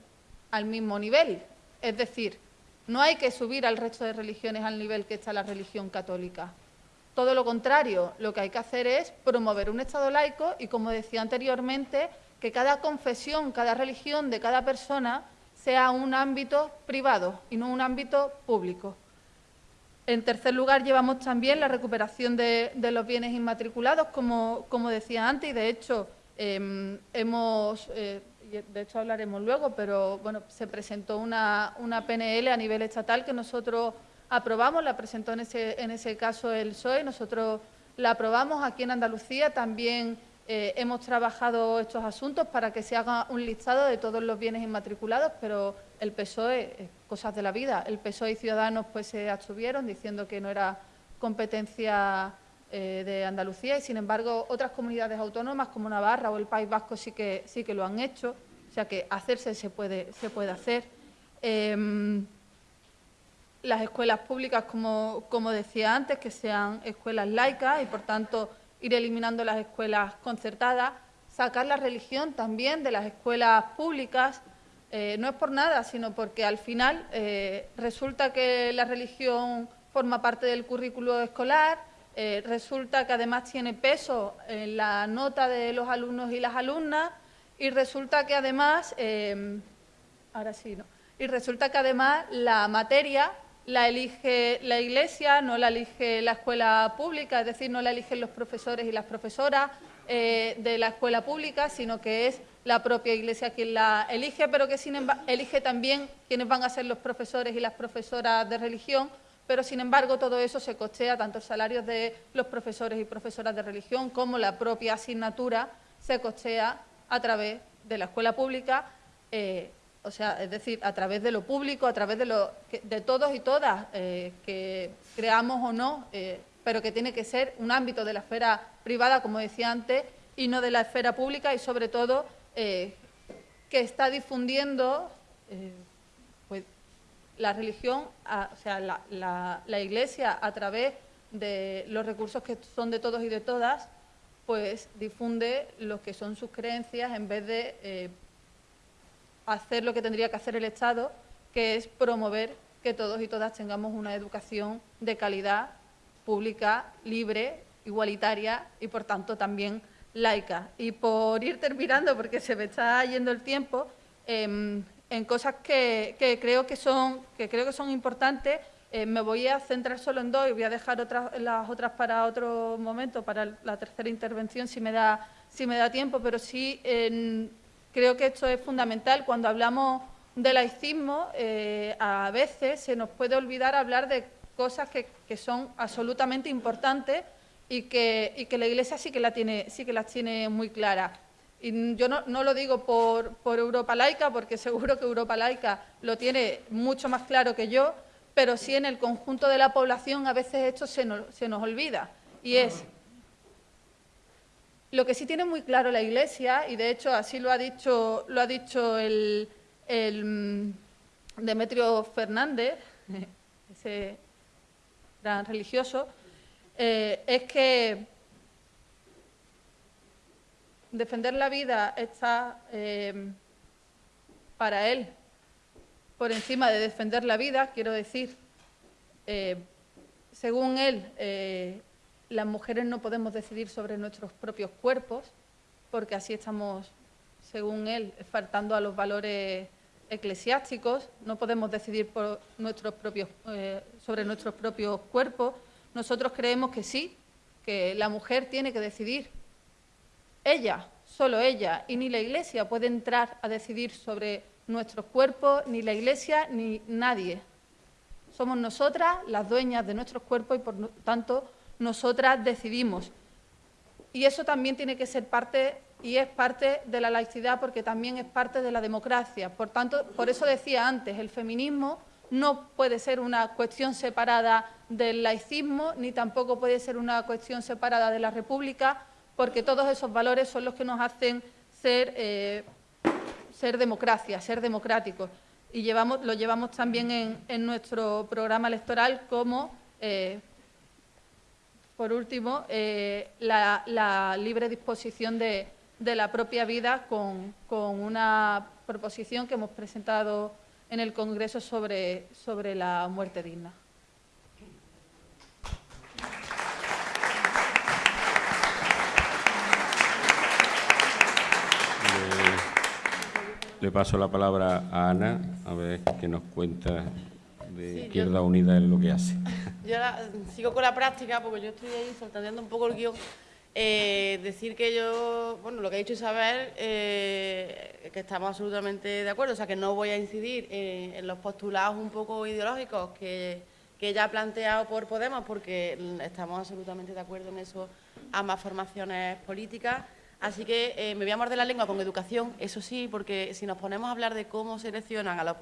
al mismo nivel. Es decir, no hay que subir al resto de religiones al nivel que está la religión católica. Todo lo contrario, lo que hay que hacer es promover un Estado laico y, como decía anteriormente, que cada confesión, cada religión de cada persona sea un ámbito privado y no un ámbito público. En tercer lugar, llevamos también la recuperación de, los bienes inmatriculados, como, decía antes, y de hecho em, hemos... Eh, de hecho hablaremos luego, pero bueno, se presentó una, PNL a nivel estatal que nosotros aprobamos, la presentó en ese, en ese caso el PSOE, nosotros la aprobamos aquí en Andalucía, también eh, hemos trabajado estos asuntos para que se haga un listado de todos los bienes inmatriculados, pero el PSOE, cosas de la vida, el PSOE y Ciudadanos pues se abstuvieron diciendo que no era competencia eh, de Andalucía y, sin embargo, otras comunidades autónomas como Navarra o el País Vasco sí que, sí que lo han hecho, o sea que hacerse se puede, se puede hacer. Em, las escuelas públicas, como, como decía antes, que sean escuelas laicas y, por tanto, ir eliminando las escuelas concertadas, sacar la religión también de las escuelas públicas, eh, no es por nada, sino porque al final eh, resulta que la religión forma parte del currículo escolar, eh, resulta que además tiene peso en la nota de los alumnos y las alumnas y resulta que además, em, ahora sí, ¿no? Y resulta que además la materia la elige la Iglesia, no la elige la escuela pública, es decir, no la eligen los profesores y las profesoras eh, de la escuela pública, sino que es la propia Iglesia quien la elige, pero que sin embargo, elige también quienes van a ser los profesores y las profesoras de religión, pero sin embargo todo eso se costea, tanto salarios de los profesores y profesoras de religión como la propia asignatura se costea a través de la escuela pública, eh, o sea, es decir, a través de lo público, a través de, lo, de todos y todas, eh, que creamos o no, eh, pero que tiene que ser un ámbito de la esfera privada, como decía antes, y no de la esfera pública y sobre todo que está difundiendo la religión, o sea, la, Iglesia a través de los recursos que son de todos y de todas, pues difunde lo que son sus creencias en vez de eh, hacer lo que tendría que hacer el Estado, que es promover que todos y todas tengamos una educación de calidad, pública, libre, igualitaria y, por tanto, también laica. Y por ir terminando, porque se me está yendo el tiempo, em, en cosas que, creo, que, son, que creo que son importantes. Eh, me voy a centrar solo en dos y voy a dejar otras, las otras para otro momento, para la tercera intervención, si me da, si me da tiempo, pero sí creo que esto es fundamental. Cuando hablamos de laicismo, eh, a veces se nos puede olvidar hablar de cosas que, son absolutamente importantes y que, que, la Iglesia sí que, la tiene, sí que las tiene muy claras. Y yo no, lo digo por, Europa Laica, porque seguro que Europa Laica lo tiene mucho más claro que yo, pero sí en el conjunto de la población a veces esto se nos, se nos olvida. Y es lo que sí tiene muy claro la Iglesia, y de hecho así lo ha dicho, lo ha dicho el, el mm, Demetrio Fernández, ese gran religioso, eh, es que defender la vida está eh, para él por encima de defender la vida, quiero decir, eh, según él, las mujeres no podemos decidir sobre nuestros propios cuerpos, porque así estamos, según él, faltando a los valores eclesiásticos, no podemos decidir por nuestros propios, eh, sobre nuestros propios cuerpos. Nosotros creemos que sí, que la mujer tiene que decidir. Ella, solo ella, y ni la Iglesia puede entrar a decidir sobre nuestros cuerpos, ni la Iglesia, ni nadie. Somos nosotras las dueñas de nuestros cuerpos y, por tanto, nosotras decidimos. Y eso también tiene que ser parte y es parte de la laicidad porque también es parte de la democracia. Por tanto, por eso decía antes, el feminismo no puede ser una cuestión separada del laicismo, ni tampoco puede ser una cuestión separada de la república, porque todos esos valores son los que nos hacen ser, eh, democracia, ser democráticos. Y lo llevamos también en, nuestro programa electoral como eh, por último, eh, la, libre disposición de, la propia vida con, una proposición que hemos presentado en el Congreso sobre, sobre la muerte digna. Le, paso la palabra a Ana, a ver qué nos cuenta de Izquierda Unida en lo que hace. Yo sigo con la práctica porque yo estoy ahí soltando un poco el guion. Eh, decir que yo, bueno, lo que ha dicho Isabel, eh, que estamos absolutamente de acuerdo, o sea, que no voy a incidir en, los postulados un poco ideológicos que, que ella ha planteado por Podemos, porque estamos absolutamente de acuerdo en eso, ambas formaciones políticas. Así que eh, me voy a morder la lengua con educación, eso sí, porque si nos ponemos a hablar de cómo seleccionan a los,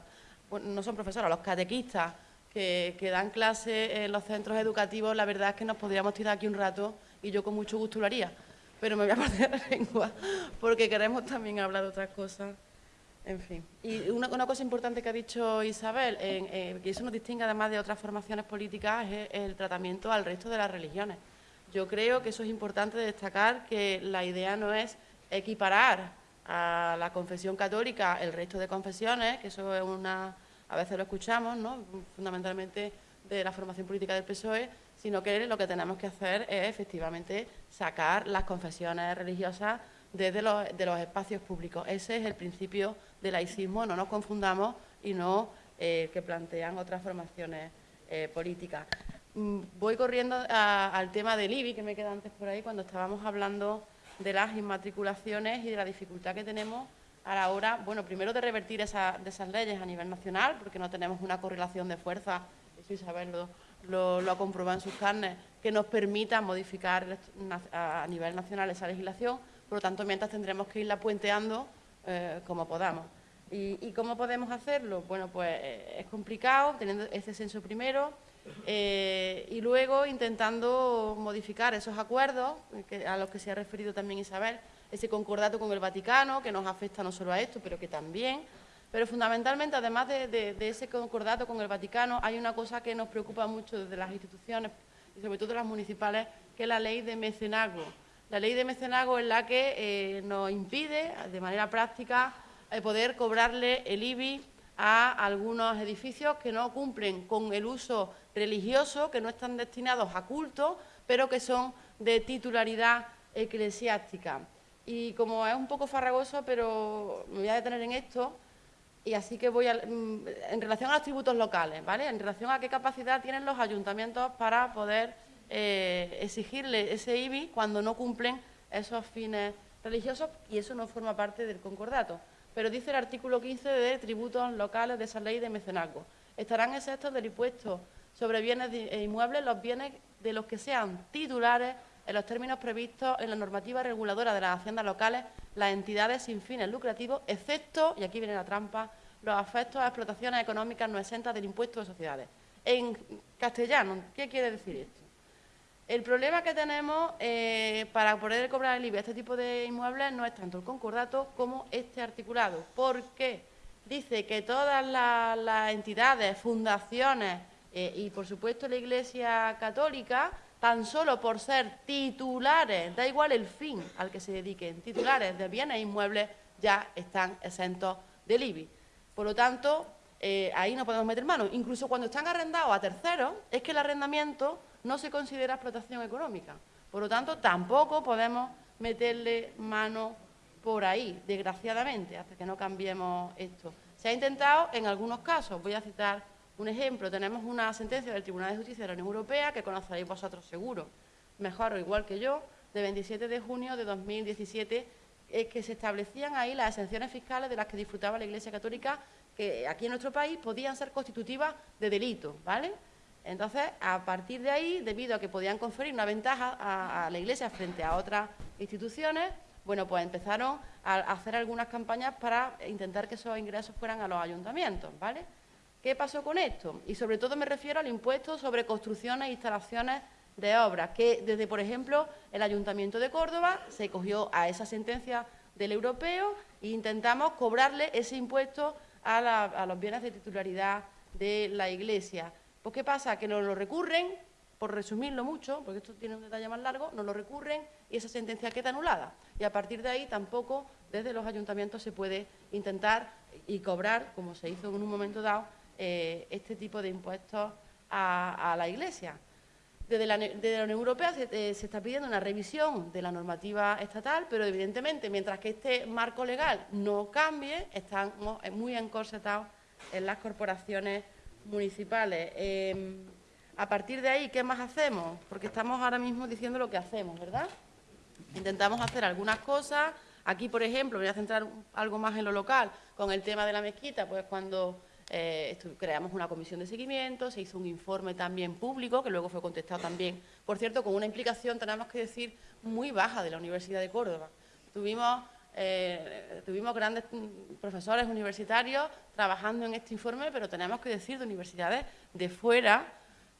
no son profesores, a los catequistas, que, dan clases en los centros educativos, la verdad es que nos podríamos tirar aquí un rato y yo con mucho gusto lo haría. Pero me voy a partir la lengua porque queremos también hablar de otras cosas. En fin. Y una, cosa importante que ha dicho Isabel, en, que eso nos distingue además de otras formaciones políticas, es el tratamiento al resto de las religiones. Yo creo que eso es importante destacar que la idea no es equiparar a la confesión católica el resto de confesiones, que eso es una a veces lo escuchamos, ¿no? fundamentalmente de la formación política del PSOE, sino que lo que tenemos que hacer es efectivamente sacar las confesiones religiosas desde los, espacios públicos. Ese es el principio del laicismo, no nos confundamos y no eh, que plantean otras formaciones eh, políticas. Mm, voy corriendo al tema del IBI, que me queda antes por ahí, cuando estábamos hablando de las inmatriculaciones y de la dificultad que tenemos a la hora, bueno, primero de revertir esa, de esas leyes a nivel nacional, porque no tenemos una correlación de fuerza, eso Isabel lo, ha comprobado en sus carnes, que nos permita modificar a nivel nacional esa legislación, por lo tanto, mientras tendremos que irla puenteando eh, como podamos. ¿Y, cómo podemos hacerlo? Bueno, pues eh, es complicado, teniendo ese censo primero, eh, y luego intentando modificar esos acuerdos a los que se ha referido también Isabel, ese concordato con el Vaticano, que nos afecta no solo a esto, pero que también. Pero fundamentalmente, además de, ese concordato con el Vaticano, hay una cosa que nos preocupa mucho desde las instituciones, y sobre todo las municipales, que es la ley de mecenazgo. La ley de mecenazgo es la que eh, nos impide, de manera práctica, eh, poder cobrarle el IBI a algunos edificios que no cumplen con el uso religioso, que no están destinados a culto, pero que son de titularidad eclesiástica. Y como es un poco farragoso, pero me voy a detener en esto, y así que voy a, mm, en relación a los tributos locales, ¿vale? En relación a qué capacidad tienen los ayuntamientos para poder eh, exigirle ese IBI cuando no cumplen esos fines religiosos y eso no forma parte del concordato. pero dice el artículo 15 de tributos locales de esa ley de mecenazgo. Estarán exentos del impuesto sobre bienes e inmuebles los bienes de los que sean titulares en los términos previstos en la normativa reguladora de las haciendas locales las entidades sin fines lucrativos, excepto, y aquí viene la trampa, los afectos a explotaciones económicas no exentas del impuesto de sociedades. En castellano, ¿qué quiere decir esto? El problema que tenemos eh, para poder cobrar el IBI a este tipo de inmuebles no es tanto el concordato como este articulado. ¿Por qué? Dice que todas las, entidades, fundaciones eh, y, por supuesto, la Iglesia Católica, tan solo por ser titulares, da igual el fin al que se dediquen, titulares de bienes inmuebles, ya están exentos del IBI. Por lo tanto, eh, ahí no podemos meter mano. Incluso cuando están arrendados a terceros, es que el arrendamiento no se considera explotación económica. Por lo tanto, tampoco podemos meterle mano por ahí, desgraciadamente, hasta que no cambiemos esto. Se ha intentado en algunos casos, voy a citar un ejemplo, tenemos una sentencia del Tribunal de Justicia de la Unión Europea, que conoceréis vosotros seguro, mejor o igual que yo, de 27 de junio de 2017, es que se establecían ahí las exenciones fiscales de las que disfrutaba la Iglesia Católica, que aquí en nuestro país podían ser constitutivas de delito, ¿vale?, entonces, a partir de ahí, debido a que podían conferir una ventaja a, la Iglesia frente a otras instituciones, bueno, pues empezaron a hacer algunas campañas para intentar que esos ingresos fueran a los ayuntamientos, ¿vale? ¿Qué pasó con esto? Y sobre todo me refiero al impuesto sobre construcciones e instalaciones de obras, que desde, por ejemplo, el Ayuntamiento de Córdoba se cogió a esa sentencia del europeo e intentamos cobrarle ese impuesto a, los bienes de titularidad de la Iglesia. Pues ¿qué pasa? Que nos lo recurren, por resumirlo mucho, porque esto tiene un detalle más largo, nos lo recurren y esa sentencia queda anulada. Y a partir de ahí tampoco desde los ayuntamientos se puede intentar y cobrar, como se hizo en un momento dado, eh, este tipo de impuestos a, la Iglesia. Desde la, Unión Europea eh, se, está pidiendo una revisión de la normativa estatal, pero evidentemente, mientras que este marco legal no cambie, estamos muy encorsetados en las corporaciones municipales. Em, a partir de ahí, ¿qué más hacemos? Porque estamos ahora mismo diciendo lo que hacemos, ¿verdad? Intentamos hacer algunas cosas. Aquí, por ejemplo, voy a centrar algo más en lo local, con el tema de la mezquita, pues cuando eh, creamos una comisión de seguimiento, se hizo un informe también público, que luego fue contestado también, por cierto, con una implicación, tenemos que decir, muy baja de la Universidad de Córdoba. Tuvimos eh, tuvimos grandes profesores universitarios trabajando en este informe, pero tenemos que decir de universidades de fuera,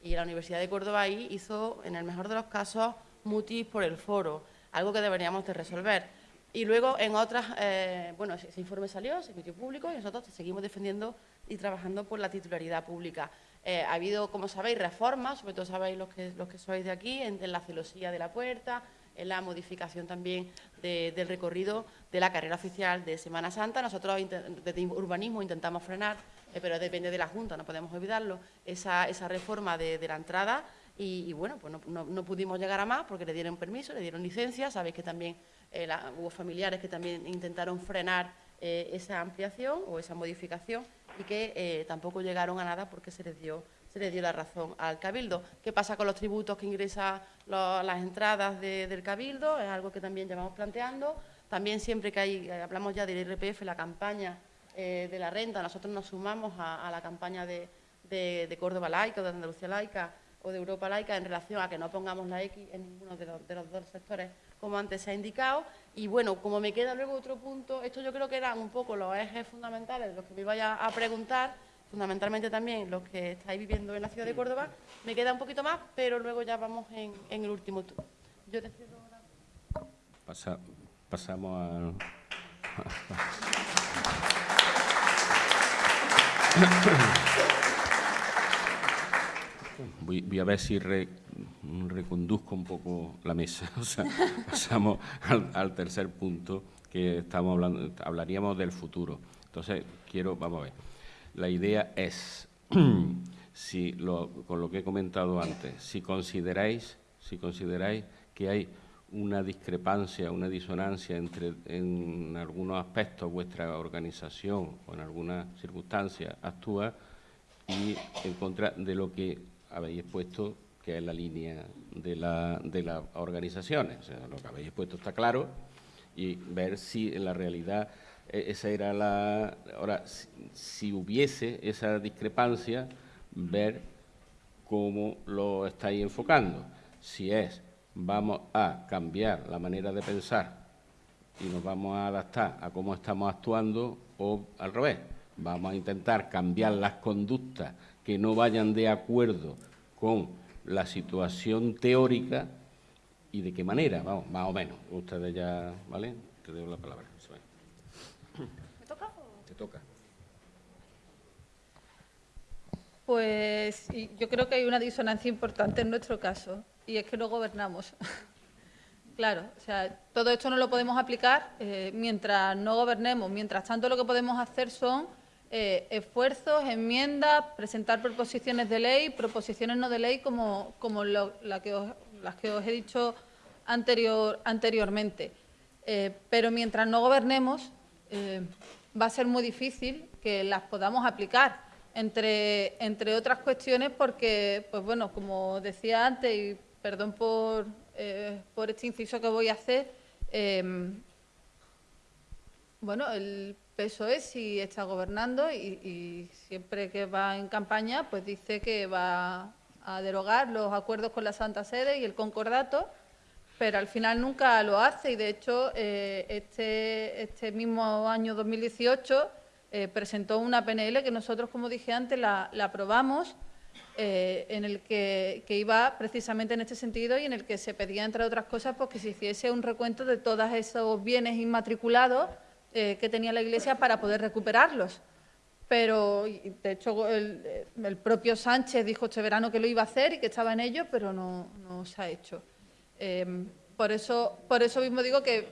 y la Universidad de Córdoba ahí hizo, en el mejor de los casos, mutis por el foro, algo que deberíamos de resolver. Y luego en otras, eh, bueno, ese informe salió, se emitió público y nosotros seguimos defendiendo y trabajando por la titularidad pública. Eh, ha habido, como sabéis, reformas, sobre todo sabéis los que, los que sois de aquí, en la celosía de la puerta, en la modificación también del recorrido de la carrera oficial de Semana Santa. Nosotros desde urbanismo intentamos frenar, eh, pero depende de la Junta, no podemos olvidarlo, esa, reforma de, la entrada y, bueno, pues no, pudimos llegar a más porque le dieron permiso, le dieron licencia, sabéis que también eh, hubo familiares que también intentaron frenar eh, esa ampliación o esa modificación y que tampoco llegaron a nada porque se les dio se le dio la razón al Cabildo. ¿Qué pasa con los tributos que ingresan las entradas del Cabildo? Es algo que también llevamos planteando. También siempre que hay, eh, hablamos ya del IRPF, la campaña eh, de la renta, nosotros nos sumamos a, la campaña de, Córdoba Laica, de Andalucía Laica o de Europa Laica en relación a que no pongamos la X en ninguno de los, de los dos sectores, como antes se ha indicado. Y bueno, como me queda luego otro punto, esto yo creo que eran un poco los ejes fundamentales de los que me vaya a preguntar fundamentalmente también los que estáis viviendo en la ciudad de Córdoba. Me queda un poquito más, pero luego ya vamos en, el último tour. Yo te ahora. pasamos a... Voy, a ver si reconduzco un poco la mesa. O sea, pasamos al, al, tercer punto que estamos hablando, hablaríamos del futuro. Entonces, quiero, vamos a ver. La idea es, si con lo que he comentado antes, si consideráis, si consideráis que hay una discrepancia, una disonancia entre en algunos aspectos vuestra organización o en algunas circunstancias actúa y en contra de lo que habéis expuesto, que es la línea de, la, de las organizaciones. O sea, lo que habéis expuesto está claro y ver si en la realidad E, esa era la... Ahora, si, hubiese esa discrepancia, ver cómo lo estáis enfocando. Si es, vamos a cambiar la manera de pensar y nos vamos a adaptar a cómo estamos actuando o al revés, vamos a intentar cambiar las conductas que no vayan de acuerdo con la situación teórica y de qué manera, vamos, más o menos. Ustedes ya, ¿vale? Te doy la palabra. ¿Me toca? Te toca. Pues yo creo que hay una disonancia importante en nuestro caso y es que no gobernamos. claro, o sea, todo esto no lo podemos aplicar eh, mientras no gobernemos. Mientras tanto, lo que podemos hacer son eh, esfuerzos, enmiendas, presentar proposiciones de ley, proposiciones no de ley, como, como las que os he dicho anterior, anteriormente. Eh, pero mientras no gobernemos, va a ser muy difícil que las podamos aplicar entre, entre otras cuestiones porque, pues bueno, como decía antes, y perdón por, eh, por este inciso que voy a hacer, bueno, el PSOE sí está gobernando y, siempre que va en campaña, pues dice que va a derogar los acuerdos con la Santa Sede y el concordato, pero al final nunca lo hace. Y, de hecho, eh, este, este mismo año 2018 eh, presentó una PNL que nosotros, como dije antes, la, aprobamos, eh, en el que, iba precisamente en este sentido y en el que se pedía, entre otras cosas, pues, que se hiciese un recuento de todos esos bienes inmatriculados eh, que tenía la Iglesia para poder recuperarlos. Pero, de hecho, el, propio Sánchez dijo este verano que lo iba a hacer y que estaba en ello, pero no, no se ha hecho. por, eso, por eso mismo digo que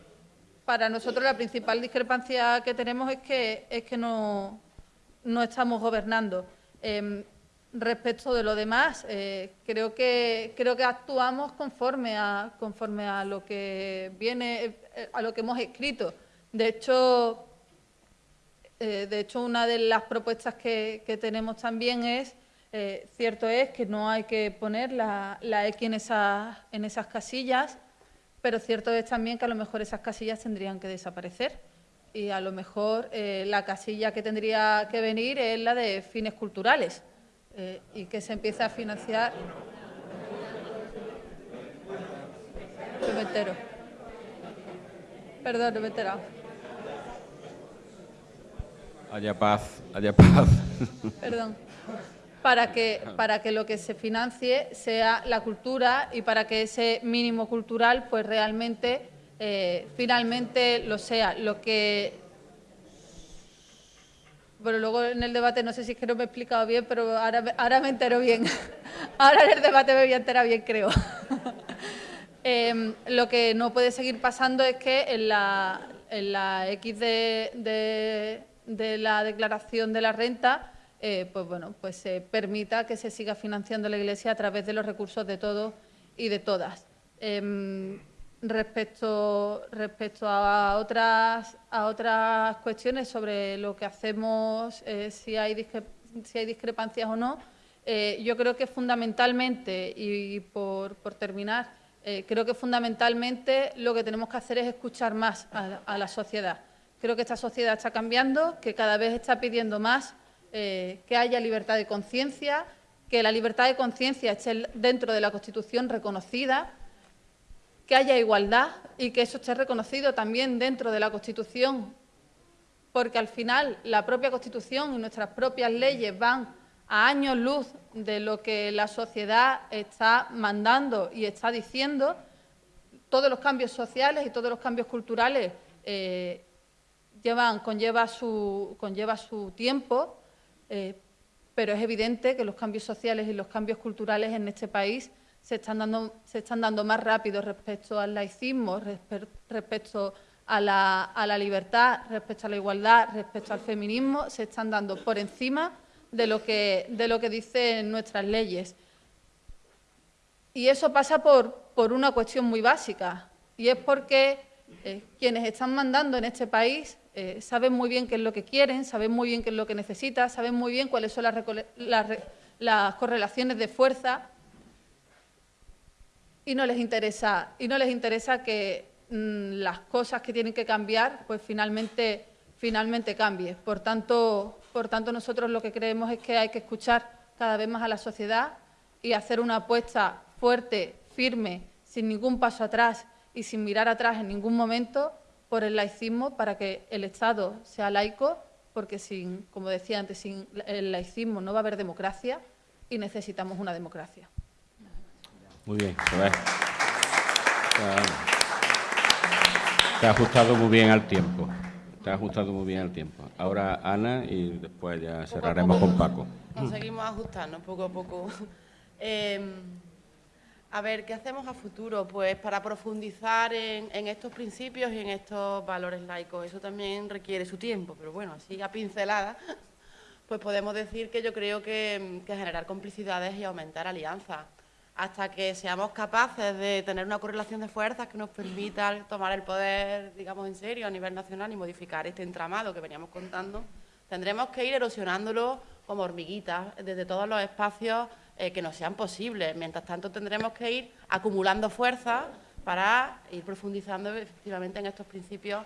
para nosotros la principal discrepancia que tenemos es que, es que no, no estamos gobernando. Em, respecto de lo demás, eh, creo, que, creo que actuamos conforme a, conforme a lo que viene, eh, a lo que hemos escrito. De hecho, eh, de hecho una de las propuestas que, tenemos también es, cierto es que no hay que poner la, X en esas, en esas casillas, pero cierto es también que a lo mejor esas casillas tendrían que desaparecer y a lo mejor eh, la casilla que tendría que venir es la de fines culturales eh, y que se empiece a financiar... Me entero. Perdón, no me. Haya paz, haya paz. Perdón para que, para que lo que se financie sea la cultura y para que ese mínimo cultural pues realmente eh, finalmente lo sea. Lo que bueno, luego en el debate no sé si es que no me he explicado bien, pero ahora, ahora me entero bien. ahora en el debate me voy a enterar bien, creo. Em, lo que no puede seguir pasando es que en la, en la X de la declaración de la renta eh, pues bueno, pues se permita que se siga financiando la Iglesia a través de los recursos de todos y de todas. Em, respecto, respecto a, otras, a otras cuestiones sobre lo que hacemos, eh, si, hay si hay discrepancias o no, eh, yo creo que fundamentalmente, y por, terminar, creo que fundamentalmente lo que tenemos que hacer es escuchar más a la sociedad. Creo que esta sociedad está cambiando, que cada vez está pidiendo más eh, que haya libertad de conciencia, que la libertad de conciencia esté dentro de la Constitución reconocida, que haya igualdad y que eso esté reconocido también dentro de la Constitución, porque al final la propia Constitución y nuestras propias leyes van a años luz de lo que la sociedad está mandando y está diciendo. Todos los cambios sociales y todos los cambios culturales eh, conlleva, su, tiempo eh, pero es evidente que los cambios sociales y los cambios culturales en este país se están dando, más rápido respecto al laicismo, respecto a la, libertad, respecto a la igualdad, respecto al feminismo, se están dando por encima de lo que, de dicen nuestras leyes. Y eso pasa por, por una cuestión muy básica, y es porque eh, quienes están mandando en este país eh, saben muy bien qué es lo que quieren, saben muy bien qué es lo que necesitan, saben muy bien cuáles son las, correlaciones de fuerza y no les interesa, y no les interesa que mm, las cosas que tienen que cambiar, pues finalmente, finalmente cambie. Por tanto, por tanto, nosotros lo que creemos es que hay que escuchar cada vez más a la sociedad y hacer una apuesta fuerte, firme, sin ningún paso atrás y sin mirar atrás en ningún momento por el laicismo para que el Estado sea laico, porque sin, como decía antes, sin el laicismo no va a haber democracia y necesitamos una democracia. Muy bien, se ve. Te ha ajustado muy bien al tiempo. Te ha ajustado muy bien al tiempo. Ahora Ana y después ya cerraremos con Paco. Nos seguimos ajustando poco a poco. Em, a ver, ¿qué hacemos a futuro? Pues para profundizar en, estos principios y en estos valores laicos. Eso también requiere su tiempo, pero bueno, así a pincelada, pues podemos decir que yo creo que, generar complicidades y aumentar alianzas. Hasta que seamos capaces de tener una correlación de fuerzas que nos permita tomar el poder, digamos, en serio a nivel nacional y modificar este entramado que veníamos contando, tendremos que ir erosionándolo como hormiguitas desde todos los espacios eh, que nos sean posibles. Mientras tanto, tendremos que ir acumulando fuerza para ir profundizando efectivamente en estos principios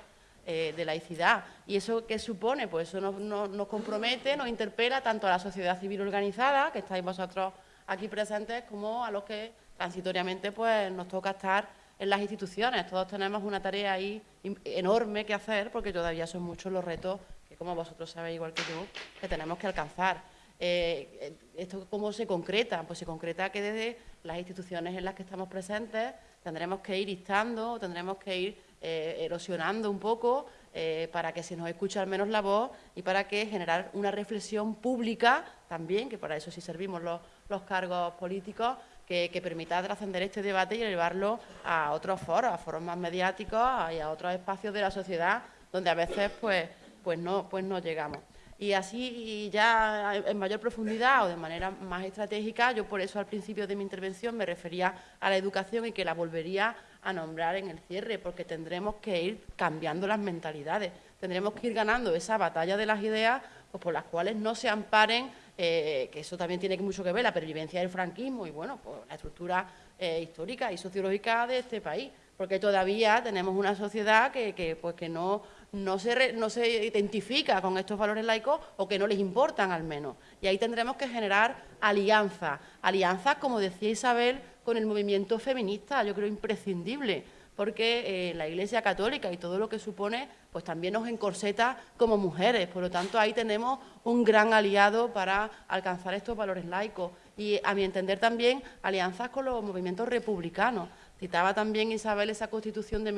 eh, de laicidad. ¿Y eso qué supone? Pues eso nos, compromete, nos interpela tanto a la sociedad civil organizada, que estáis vosotros aquí presentes, como a los que transitoriamente pues, nos toca estar en las instituciones. Todos tenemos una tarea ahí enorme que hacer, porque todavía son muchos los retos que, como vosotros sabéis, igual que yo, que tenemos que alcanzar. Eh, ¿Esto cómo se concreta? Pues se concreta que desde las instituciones en las que estamos presentes tendremos que ir instando, tendremos que ir eh, erosionando un poco eh, para que se nos escuche al menos la voz y para que generar una reflexión pública también, que para eso sí servimos los, cargos políticos, que, que, permita trascender este debate y llevarlo a otros foros, a foros más mediáticos y a otros espacios de la sociedad donde a veces pues, pues, no, pues no llegamos. Y así ya en mayor profundidad o de manera más estratégica, yo por eso al principio de mi intervención me refería a la educación y que la volvería a nombrar en el cierre, porque tendremos que ir cambiando las mentalidades, tendremos que ir ganando esa batalla de las ideas pues, por las cuales no se amparen, eh, que eso también tiene mucho que ver, la pervivencia del franquismo y bueno, pues, la estructura eh, histórica y sociológica de este país, porque todavía tenemos una sociedad que, que, pues, que no no se, no se identifica con estos valores laicos o que no les importan al menos. Y ahí tendremos que generar alianzas, alianzas, como decía Isabel, con el movimiento feminista, yo creo imprescindible, porque eh, la Iglesia Católica y todo lo que supone, pues también nos encorseta como mujeres. Por lo tanto, ahí tenemos un gran aliado para alcanzar estos valores laicos. Y, a mi entender, también alianzas con los movimientos republicanos. Citaba también Isabel esa constitución de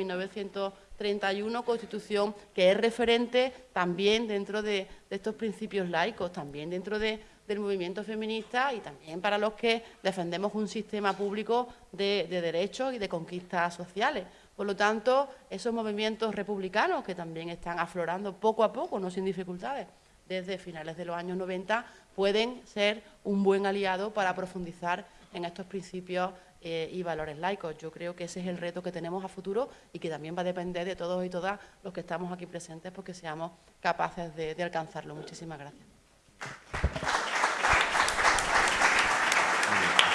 1931, constitución que es referente también dentro de, estos principios laicos, también dentro del movimiento feminista y también para los que defendemos un sistema público de, derechos y de conquistas sociales. Por lo tanto, esos movimientos republicanos que también están aflorando poco a poco, no sin dificultades, desde finales de los años 90, pueden ser un buen aliado para profundizar en estos principios eh, y valores laicos. Yo creo que ese es el reto que tenemos a futuro y que también va a depender de todos y todas los que estamos aquí presentes porque seamos capaces de, alcanzarlo. Muchísimas gracias.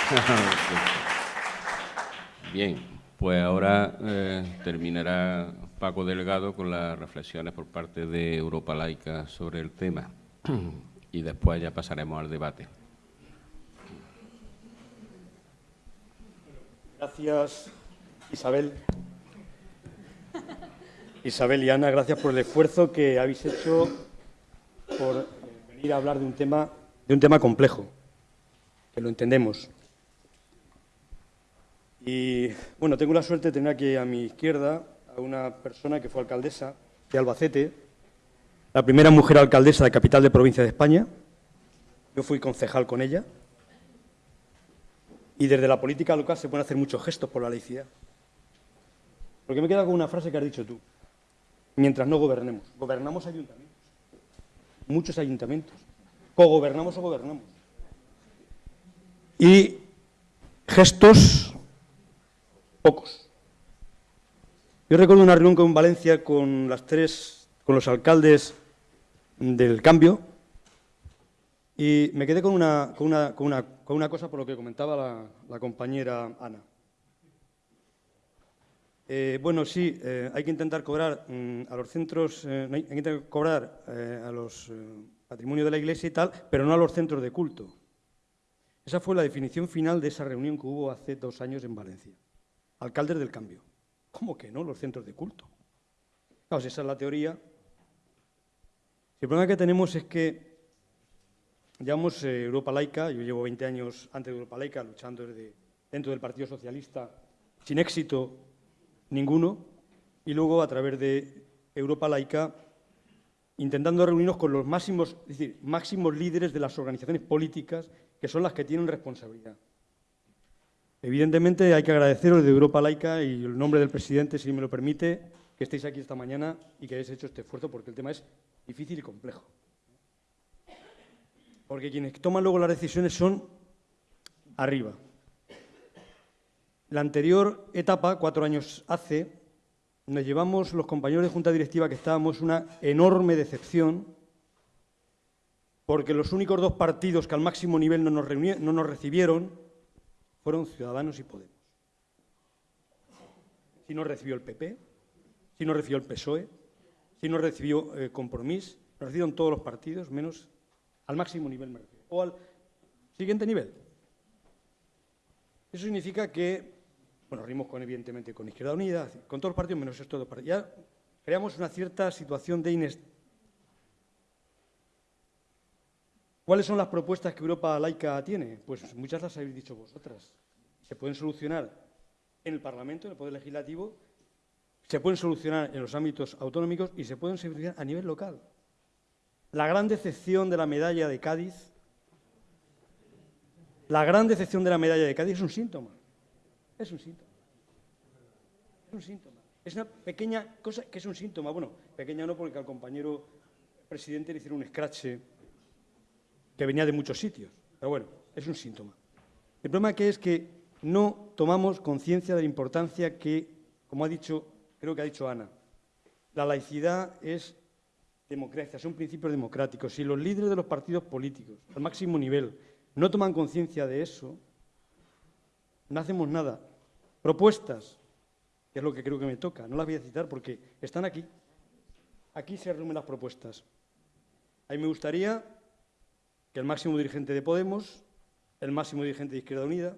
Bien, pues ahora eh, terminará Paco Delgado con las reflexiones por parte de Europa Laica sobre el tema y después ya pasaremos al debate. Gracias, Isabel. Isabel y Ana, gracias por el esfuerzo que habéis hecho por venir a hablar de un tema, de un tema complejo, que lo entendemos. Y bueno, tengo la suerte de tener aquí a mi izquierda a una persona que fue alcaldesa de Albacete, la primera mujer alcaldesa de capital de provincia de España. Yo fui concejal con ella y desde la política local se pueden hacer muchos gestos por la laicidad. Porque me queda con una frase que has dicho tú. Mientras no gobernemos. Gobernamos ayuntamientos. Muchos ayuntamientos. Cogobernamos o gobernamos. Y gestos pocos. Yo recuerdo una reunión con Valencia con las tres, con los alcaldes del cambio, y me quedé con una, con una, con una, con una cosa por lo que comentaba la, compañera Ana. Eh, bueno, sí, eh, hay que intentar cobrar mm, a los centros, eh, hay que intentar cobrar a los patrimonios de la Iglesia y tal, pero no a los centros de culto. Esa fue la definición final de esa reunión que hubo hace dos años en Valencia. Alcaldes del cambio. ¿Cómo que no? Los centros de culto. Claro, si esa es la teoría. El problema que tenemos es que llevamos eh, Europa laica, yo llevo 20 años antes de Europa laica luchando desde dentro del Partido Socialista sin éxito ninguno, y luego a través de Europa laica intentando reunirnos con los máximos, es decir, máximos líderes de las organizaciones políticas que son las que tienen responsabilidad. Evidentemente hay que agradeceros de Europa Laica y el nombre del presidente, si me lo permite, que estéis aquí esta mañana y que hayáis hecho este esfuerzo porque el tema es difícil y complejo. Porque quienes toman luego las decisiones son arriba. La anterior etapa, cuatro años hace, nos llevamos los compañeros de Junta Directiva que estábamos una enorme decepción porque los únicos dos partidos que al máximo nivel no nos, recibieron fueron Ciudadanos y Podemos. Si no recibió el PP, si no recibió el PSOE, si no recibió eh, Compromís, nos recibieron todos los partidos, menos al máximo nivel o al siguiente nivel. Eso significa que, bueno, rimos con, evidentemente con Izquierda Unida, con todos los partidos menos estos dos partidos. Ya creamos una cierta situación de inestabilidad. ¿Cuáles son las propuestas que Europa laica tiene? Pues muchas las habéis dicho vosotras. Se pueden solucionar en el Parlamento, en el Poder Legislativo, se pueden solucionar en los ámbitos autonómicos y se pueden solucionar a nivel local. La gran decepción de la medalla de Cádiz, la gran decepción de la medalla de Cádiz es un síntoma. Es un síntoma. Es un síntoma. Es una pequeña cosa que es un síntoma. Bueno, pequeña no porque al compañero presidente le hicieron un escrache que venía de muchos sitios. Pero bueno, es un síntoma. El problema que es que no tomamos conciencia de la importancia que, como ha dicho, creo que ha dicho Ana, la laicidad es democracia, son principios democráticos. Si los líderes de los partidos políticos, al máximo nivel, no toman conciencia de eso, no hacemos nada. Propuestas, que es lo que creo que me toca, no las voy a citar porque están aquí. Aquí se reúnen las propuestas. A mí me gustaría que el máximo dirigente de Podemos, el máximo dirigente de Izquierda Unida,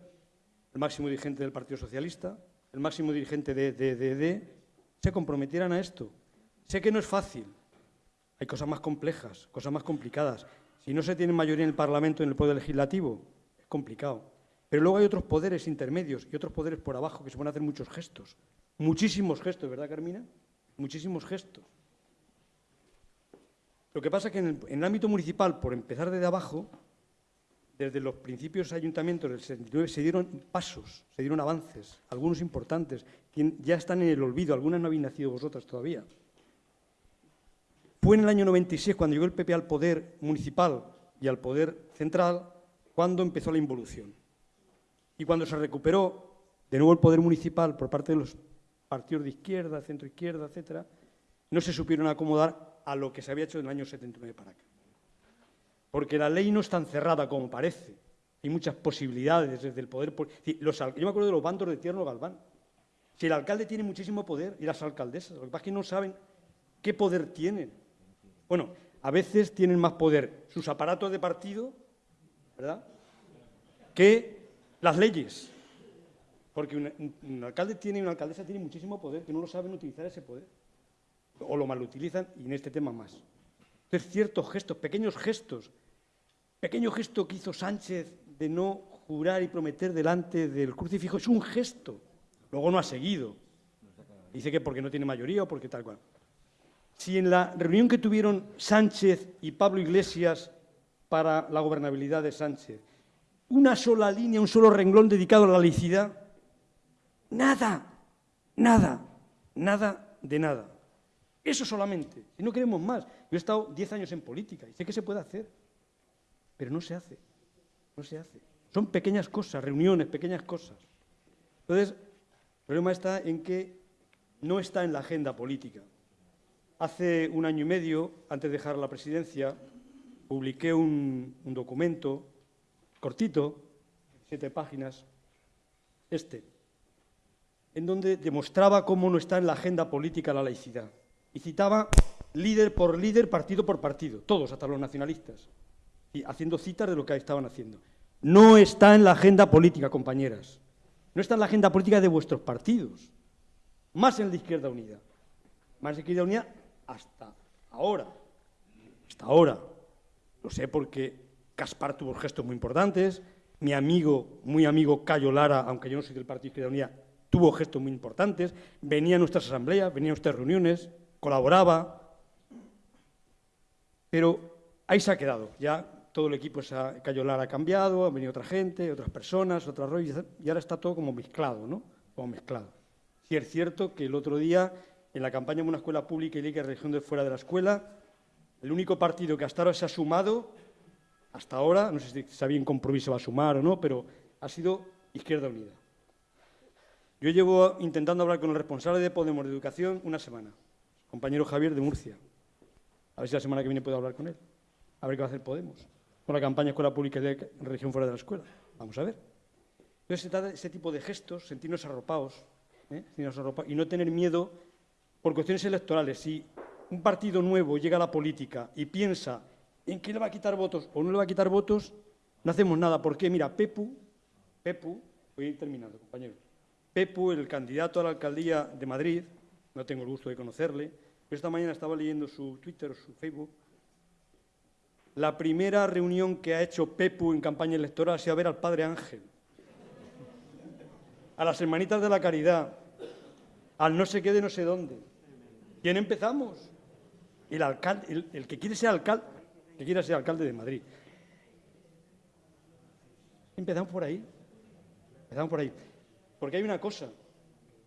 el máximo dirigente del Partido Socialista, el máximo dirigente de, de, se comprometieran a esto. Sé que no es fácil, hay cosas más complejas, cosas más complicadas. Si no se tiene mayoría en el Parlamento, en el Poder Legislativo, es complicado. Pero luego hay otros poderes intermedios y otros poderes por abajo que se pueden hacer muchos gestos. Muchísimos gestos, ¿verdad, Carmina? Muchísimos gestos. Lo que pasa es que en el, ámbito municipal, por empezar desde abajo, desde los principios ayuntamientos del 69 se dieron pasos, se dieron avances, algunos importantes, que ya están en el olvido, algunas no habéis nacido vosotras todavía. Fue en el año 96, cuando llegó el PP al poder municipal y al poder central, cuando empezó la involución. Y cuando se recuperó de nuevo el poder municipal por parte de los partidos de izquierda, centro izquierda, etcétera, no se supieron acomodar a lo que se había hecho en el año 79 para acá. Porque la ley no es tan cerrada como parece. Hay muchas posibilidades desde el poder. Yo me acuerdo de los bandos de Tierno Galván. Si el alcalde tiene muchísimo poder y las alcaldesas, lo que pasa es que no saben qué poder tienen. Bueno, a veces tienen más poder sus aparatos de partido, ¿verdad?, que las leyes. Porque un, alcalde tiene una alcaldesa tiene muchísimo poder, que no lo saben utilizar ese poder. O lo malutilizan y en este tema más. Entonces, ciertos gestos, pequeños gestos, pequeño gesto que hizo Sánchez de no jurar y prometer delante del crucifijo, es un gesto. Luego no ha seguido. Dice que porque no tiene mayoría o porque tal cual. Si en la reunión que tuvieron Sánchez y Pablo Iglesias para la gobernabilidad de Sánchez, una sola línea, un solo renglón dedicado a la laicidad, nada, nada, nada de nada. Eso solamente. Y no queremos más. Yo he estado 10 años en política y sé que se puede hacer, pero no se hace. No se hace. Son pequeñas cosas, reuniones, pequeñas cosas. Entonces, el problema está en que no está en la agenda política. Hace un año y medio, antes de dejar la presidencia, publiqué un, documento cortito, siete páginas, este. en donde demostraba cómo no está en la agenda política la laicidad. Y citaba líder por líder, partido por partido, todos, hasta los nacionalistas, y haciendo citas de lo que estaban haciendo. No está en la agenda política, compañeras. No está en la agenda política de vuestros partidos. Más en la Izquierda Unida. Más en la Izquierda Unida hasta ahora. Hasta ahora. Lo sé porque Caspar tuvo gestos muy importantes, mi amigo, muy amigo Cayo Lara, aunque yo no soy del Partido Izquierda Unida, tuvo gestos muy importantes, venía a nuestras asambleas, venía a nuestras reuniones, colaboraba, pero ahí se ha quedado. Ya todo el equipo, se ha, Cayo Lara ha cambiado, ha venido otra gente, otras personas, otras rollos, y ahora está todo como mezclado, ¿no? Como mezclado. Sí es cierto que el otro día, en la campaña de una escuela pública y ley de religión de fuera de la escuela, el único partido que hasta ahora se ha sumado, hasta ahora, no sé si está bien compromiso va a sumar o no, pero ha sido Izquierda Unida. Yo llevo intentando hablar con el responsable de Podemos de Educación una semana, compañero Javier de Murcia. A ver si la semana que viene puedo hablar con él. A ver qué va a hacer Podemos con la campaña Escuela Pública de Religión fuera de la escuela. Vamos a ver. Entonces ese tipo de gestos, sentirnos arropados, ¿eh? sentirnos arropados y no tener miedo por cuestiones electorales. Si un partido nuevo llega a la política y piensa en qué le va a quitar votos o no le va a quitar votos, no hacemos nada. Porque, mira, Pepu, Pepu, voy a ir terminando, compañero. Pepu, el candidato a la alcaldía de Madrid, no tengo el gusto de conocerle, pero esta mañana estaba leyendo su Twitter su Facebook. La primera reunión que ha hecho Pepu en campaña electoral ha sido ver al Padre Ángel, a las Hermanitas de la Caridad, al no sé qué de no sé dónde. ¿Quién empezamos? El, alcalde, el, que quiere ser alcalde, que quiere ser alcalde de Madrid. Empezamos por ahí. Empezamos por ahí. Porque hay una cosa,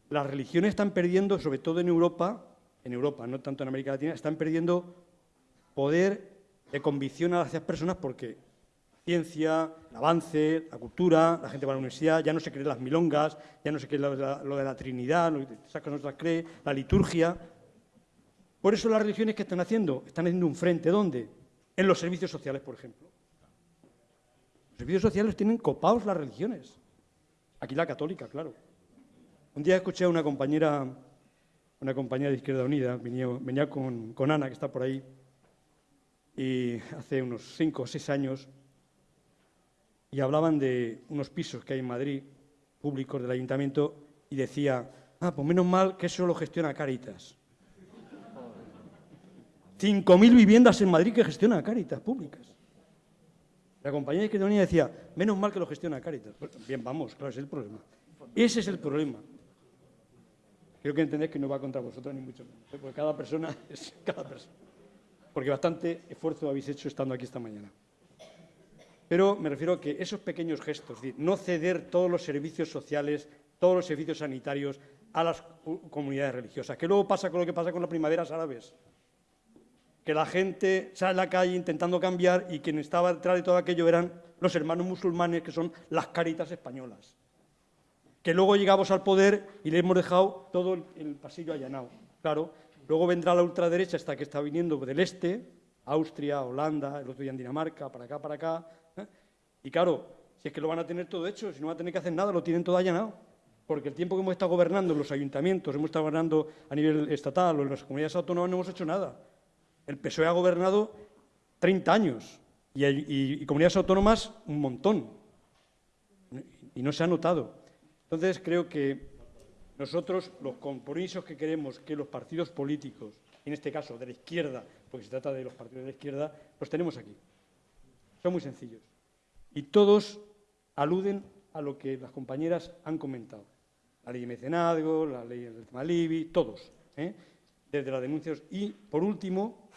las religiones están perdiendo, sobre todo en Europa, en Europa, no tanto en América Latina, están perdiendo poder de convicción a las personas porque ciencia, el avance, la cultura, la gente va a la universidad, ya no se cree las milongas, ya no se cree lo de la, Trinidad, lo que saca no se la liturgia. Por eso las religiones que están haciendo, están haciendo un frente, ¿dónde? En los servicios sociales, por ejemplo. Los servicios sociales tienen copados las religiones. Aquí la católica, claro. Un día escuché a una compañera, una compañera de Izquierda Unida, venía, con, con, Ana, que está por ahí, y hace unos cinco o seis años, y hablaban de unos pisos que hay en Madrid, públicos del ayuntamiento, y decía, ah, pues menos mal que eso lo gestiona Caritas. 5.000 viviendas en Madrid que gestiona Caritas públicas. La compañía de Unida decía, menos mal que lo gestiona Caritas. bien, vamos, claro, ese es el problema. Ese es el problema. Creo que entendéis que no va contra vosotros ni mucho menos, porque cada persona es cada persona. Porque bastante esfuerzo habéis hecho estando aquí esta mañana. Pero me refiero a que esos pequeños gestos, no ceder todos los servicios sociales, todos los servicios sanitarios a las comunidades religiosas, que luego pasa con lo que pasa con las primaveras árabes que la gente sale a la calle intentando cambiar y quien estaba detrás de todo aquello eran los hermanos musulmanes, que son las caritas españolas. Que luego llegamos al poder y le hemos dejado todo el, pasillo allanado. Claro, luego vendrá la ultraderecha hasta que está viniendo del este, Austria, Holanda, el otro día en Dinamarca, para acá, para acá. ¿eh? Y claro, si es que lo van a tener todo hecho, si no van a tener que hacer nada, lo tienen todo allanado. Porque el tiempo que hemos estado gobernando en los ayuntamientos, hemos estado gobernando a nivel estatal o en las comunidades autónomas, no hemos hecho nada. El PSOE ha gobernado 30 años y, comunidades autónomas un montón. Y no se ha notado. Entonces creo que nosotros los compromisos que queremos que los partidos políticos, en este caso de la izquierda, porque se trata de los partidos de la izquierda, los tenemos aquí. Son muy sencillos. Y todos aluden a lo que las compañeras han comentado. La ley de mecenazgo, la ley del tema todos, ¿eh? Desde las denuncias. Y, por último,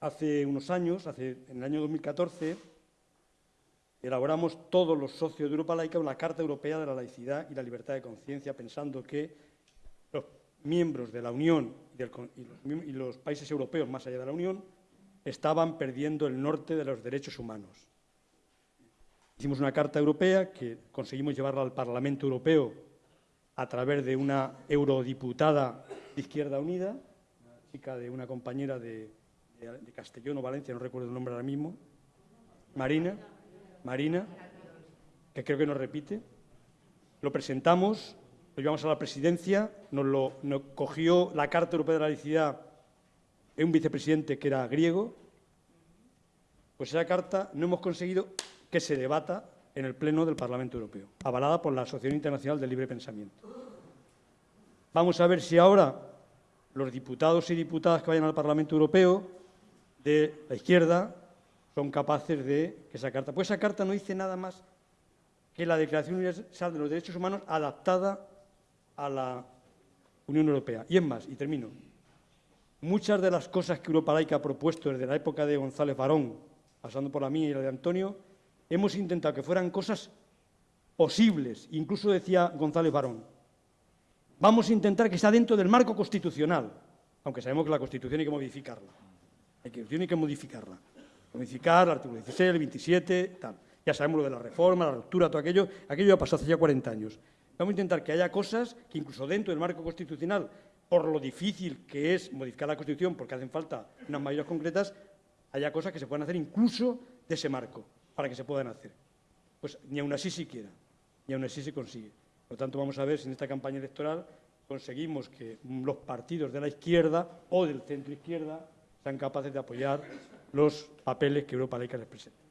Hace unos años, hace, en el año 2014, elaboramos todos los socios de Europa Laica una Carta Europea de la Laicidad y la Libertad de Conciencia, pensando que los miembros de la Unión y, los, países europeos más allá de la Unión estaban perdiendo el norte de los derechos humanos. Hicimos una Carta Europea que conseguimos llevarla al Parlamento Europeo a través de una eurodiputada de Izquierda Unida, chica de una compañera de, de, Castellón o Valencia, no recuerdo el nombre ahora mismo, Marina, Marina, que creo que nos repite, lo presentamos, lo llevamos a la presidencia, nos lo cogió la Carta Europea de la Laicidad en un vicepresidente que era griego, pues esa carta no hemos conseguido que se debata en el Pleno del Parlamento Europeo, avalada por la Asociación Internacional del Libre Pensamiento. Vamos a ver si ahora los diputados y diputadas que vayan al Parlamento Europeo de la izquierda son capaces de que esa carta. Pues esa carta no dice nada más que la Declaración Universal de los Derechos Humanos adaptada a la Unión Europea. Y es más, y termino, muchas de las cosas que Europa Laica ha propuesto desde la época de González Barón, pasando por la mía y la de Antonio, hemos intentado que fueran cosas posibles. Incluso decía González Barón, vamos a intentar que sea dentro del marco constitucional, aunque sabemos que la Constitución hay que modificarla. Hay que modificarla. Modificar el artículo 16, el 27, tal. Ya sabemos lo de la reforma, la ruptura, todo aquello. Aquello ya pasó hace ya 40 años. Vamos a intentar que haya cosas que incluso dentro del marco constitucional, por lo difícil que es modificar la Constitución, porque hacen falta unas mayorías concretas, haya cosas que se puedan hacer incluso de ese marco, para que se puedan hacer. Pues ni aún así siquiera, ni aún así se consigue. Por lo tanto, vamos a ver si en esta campaña electoral conseguimos que los partidos de la izquierda o del centro izquierda sean capaces de apoyar los papeles que Europa Laica les presenta.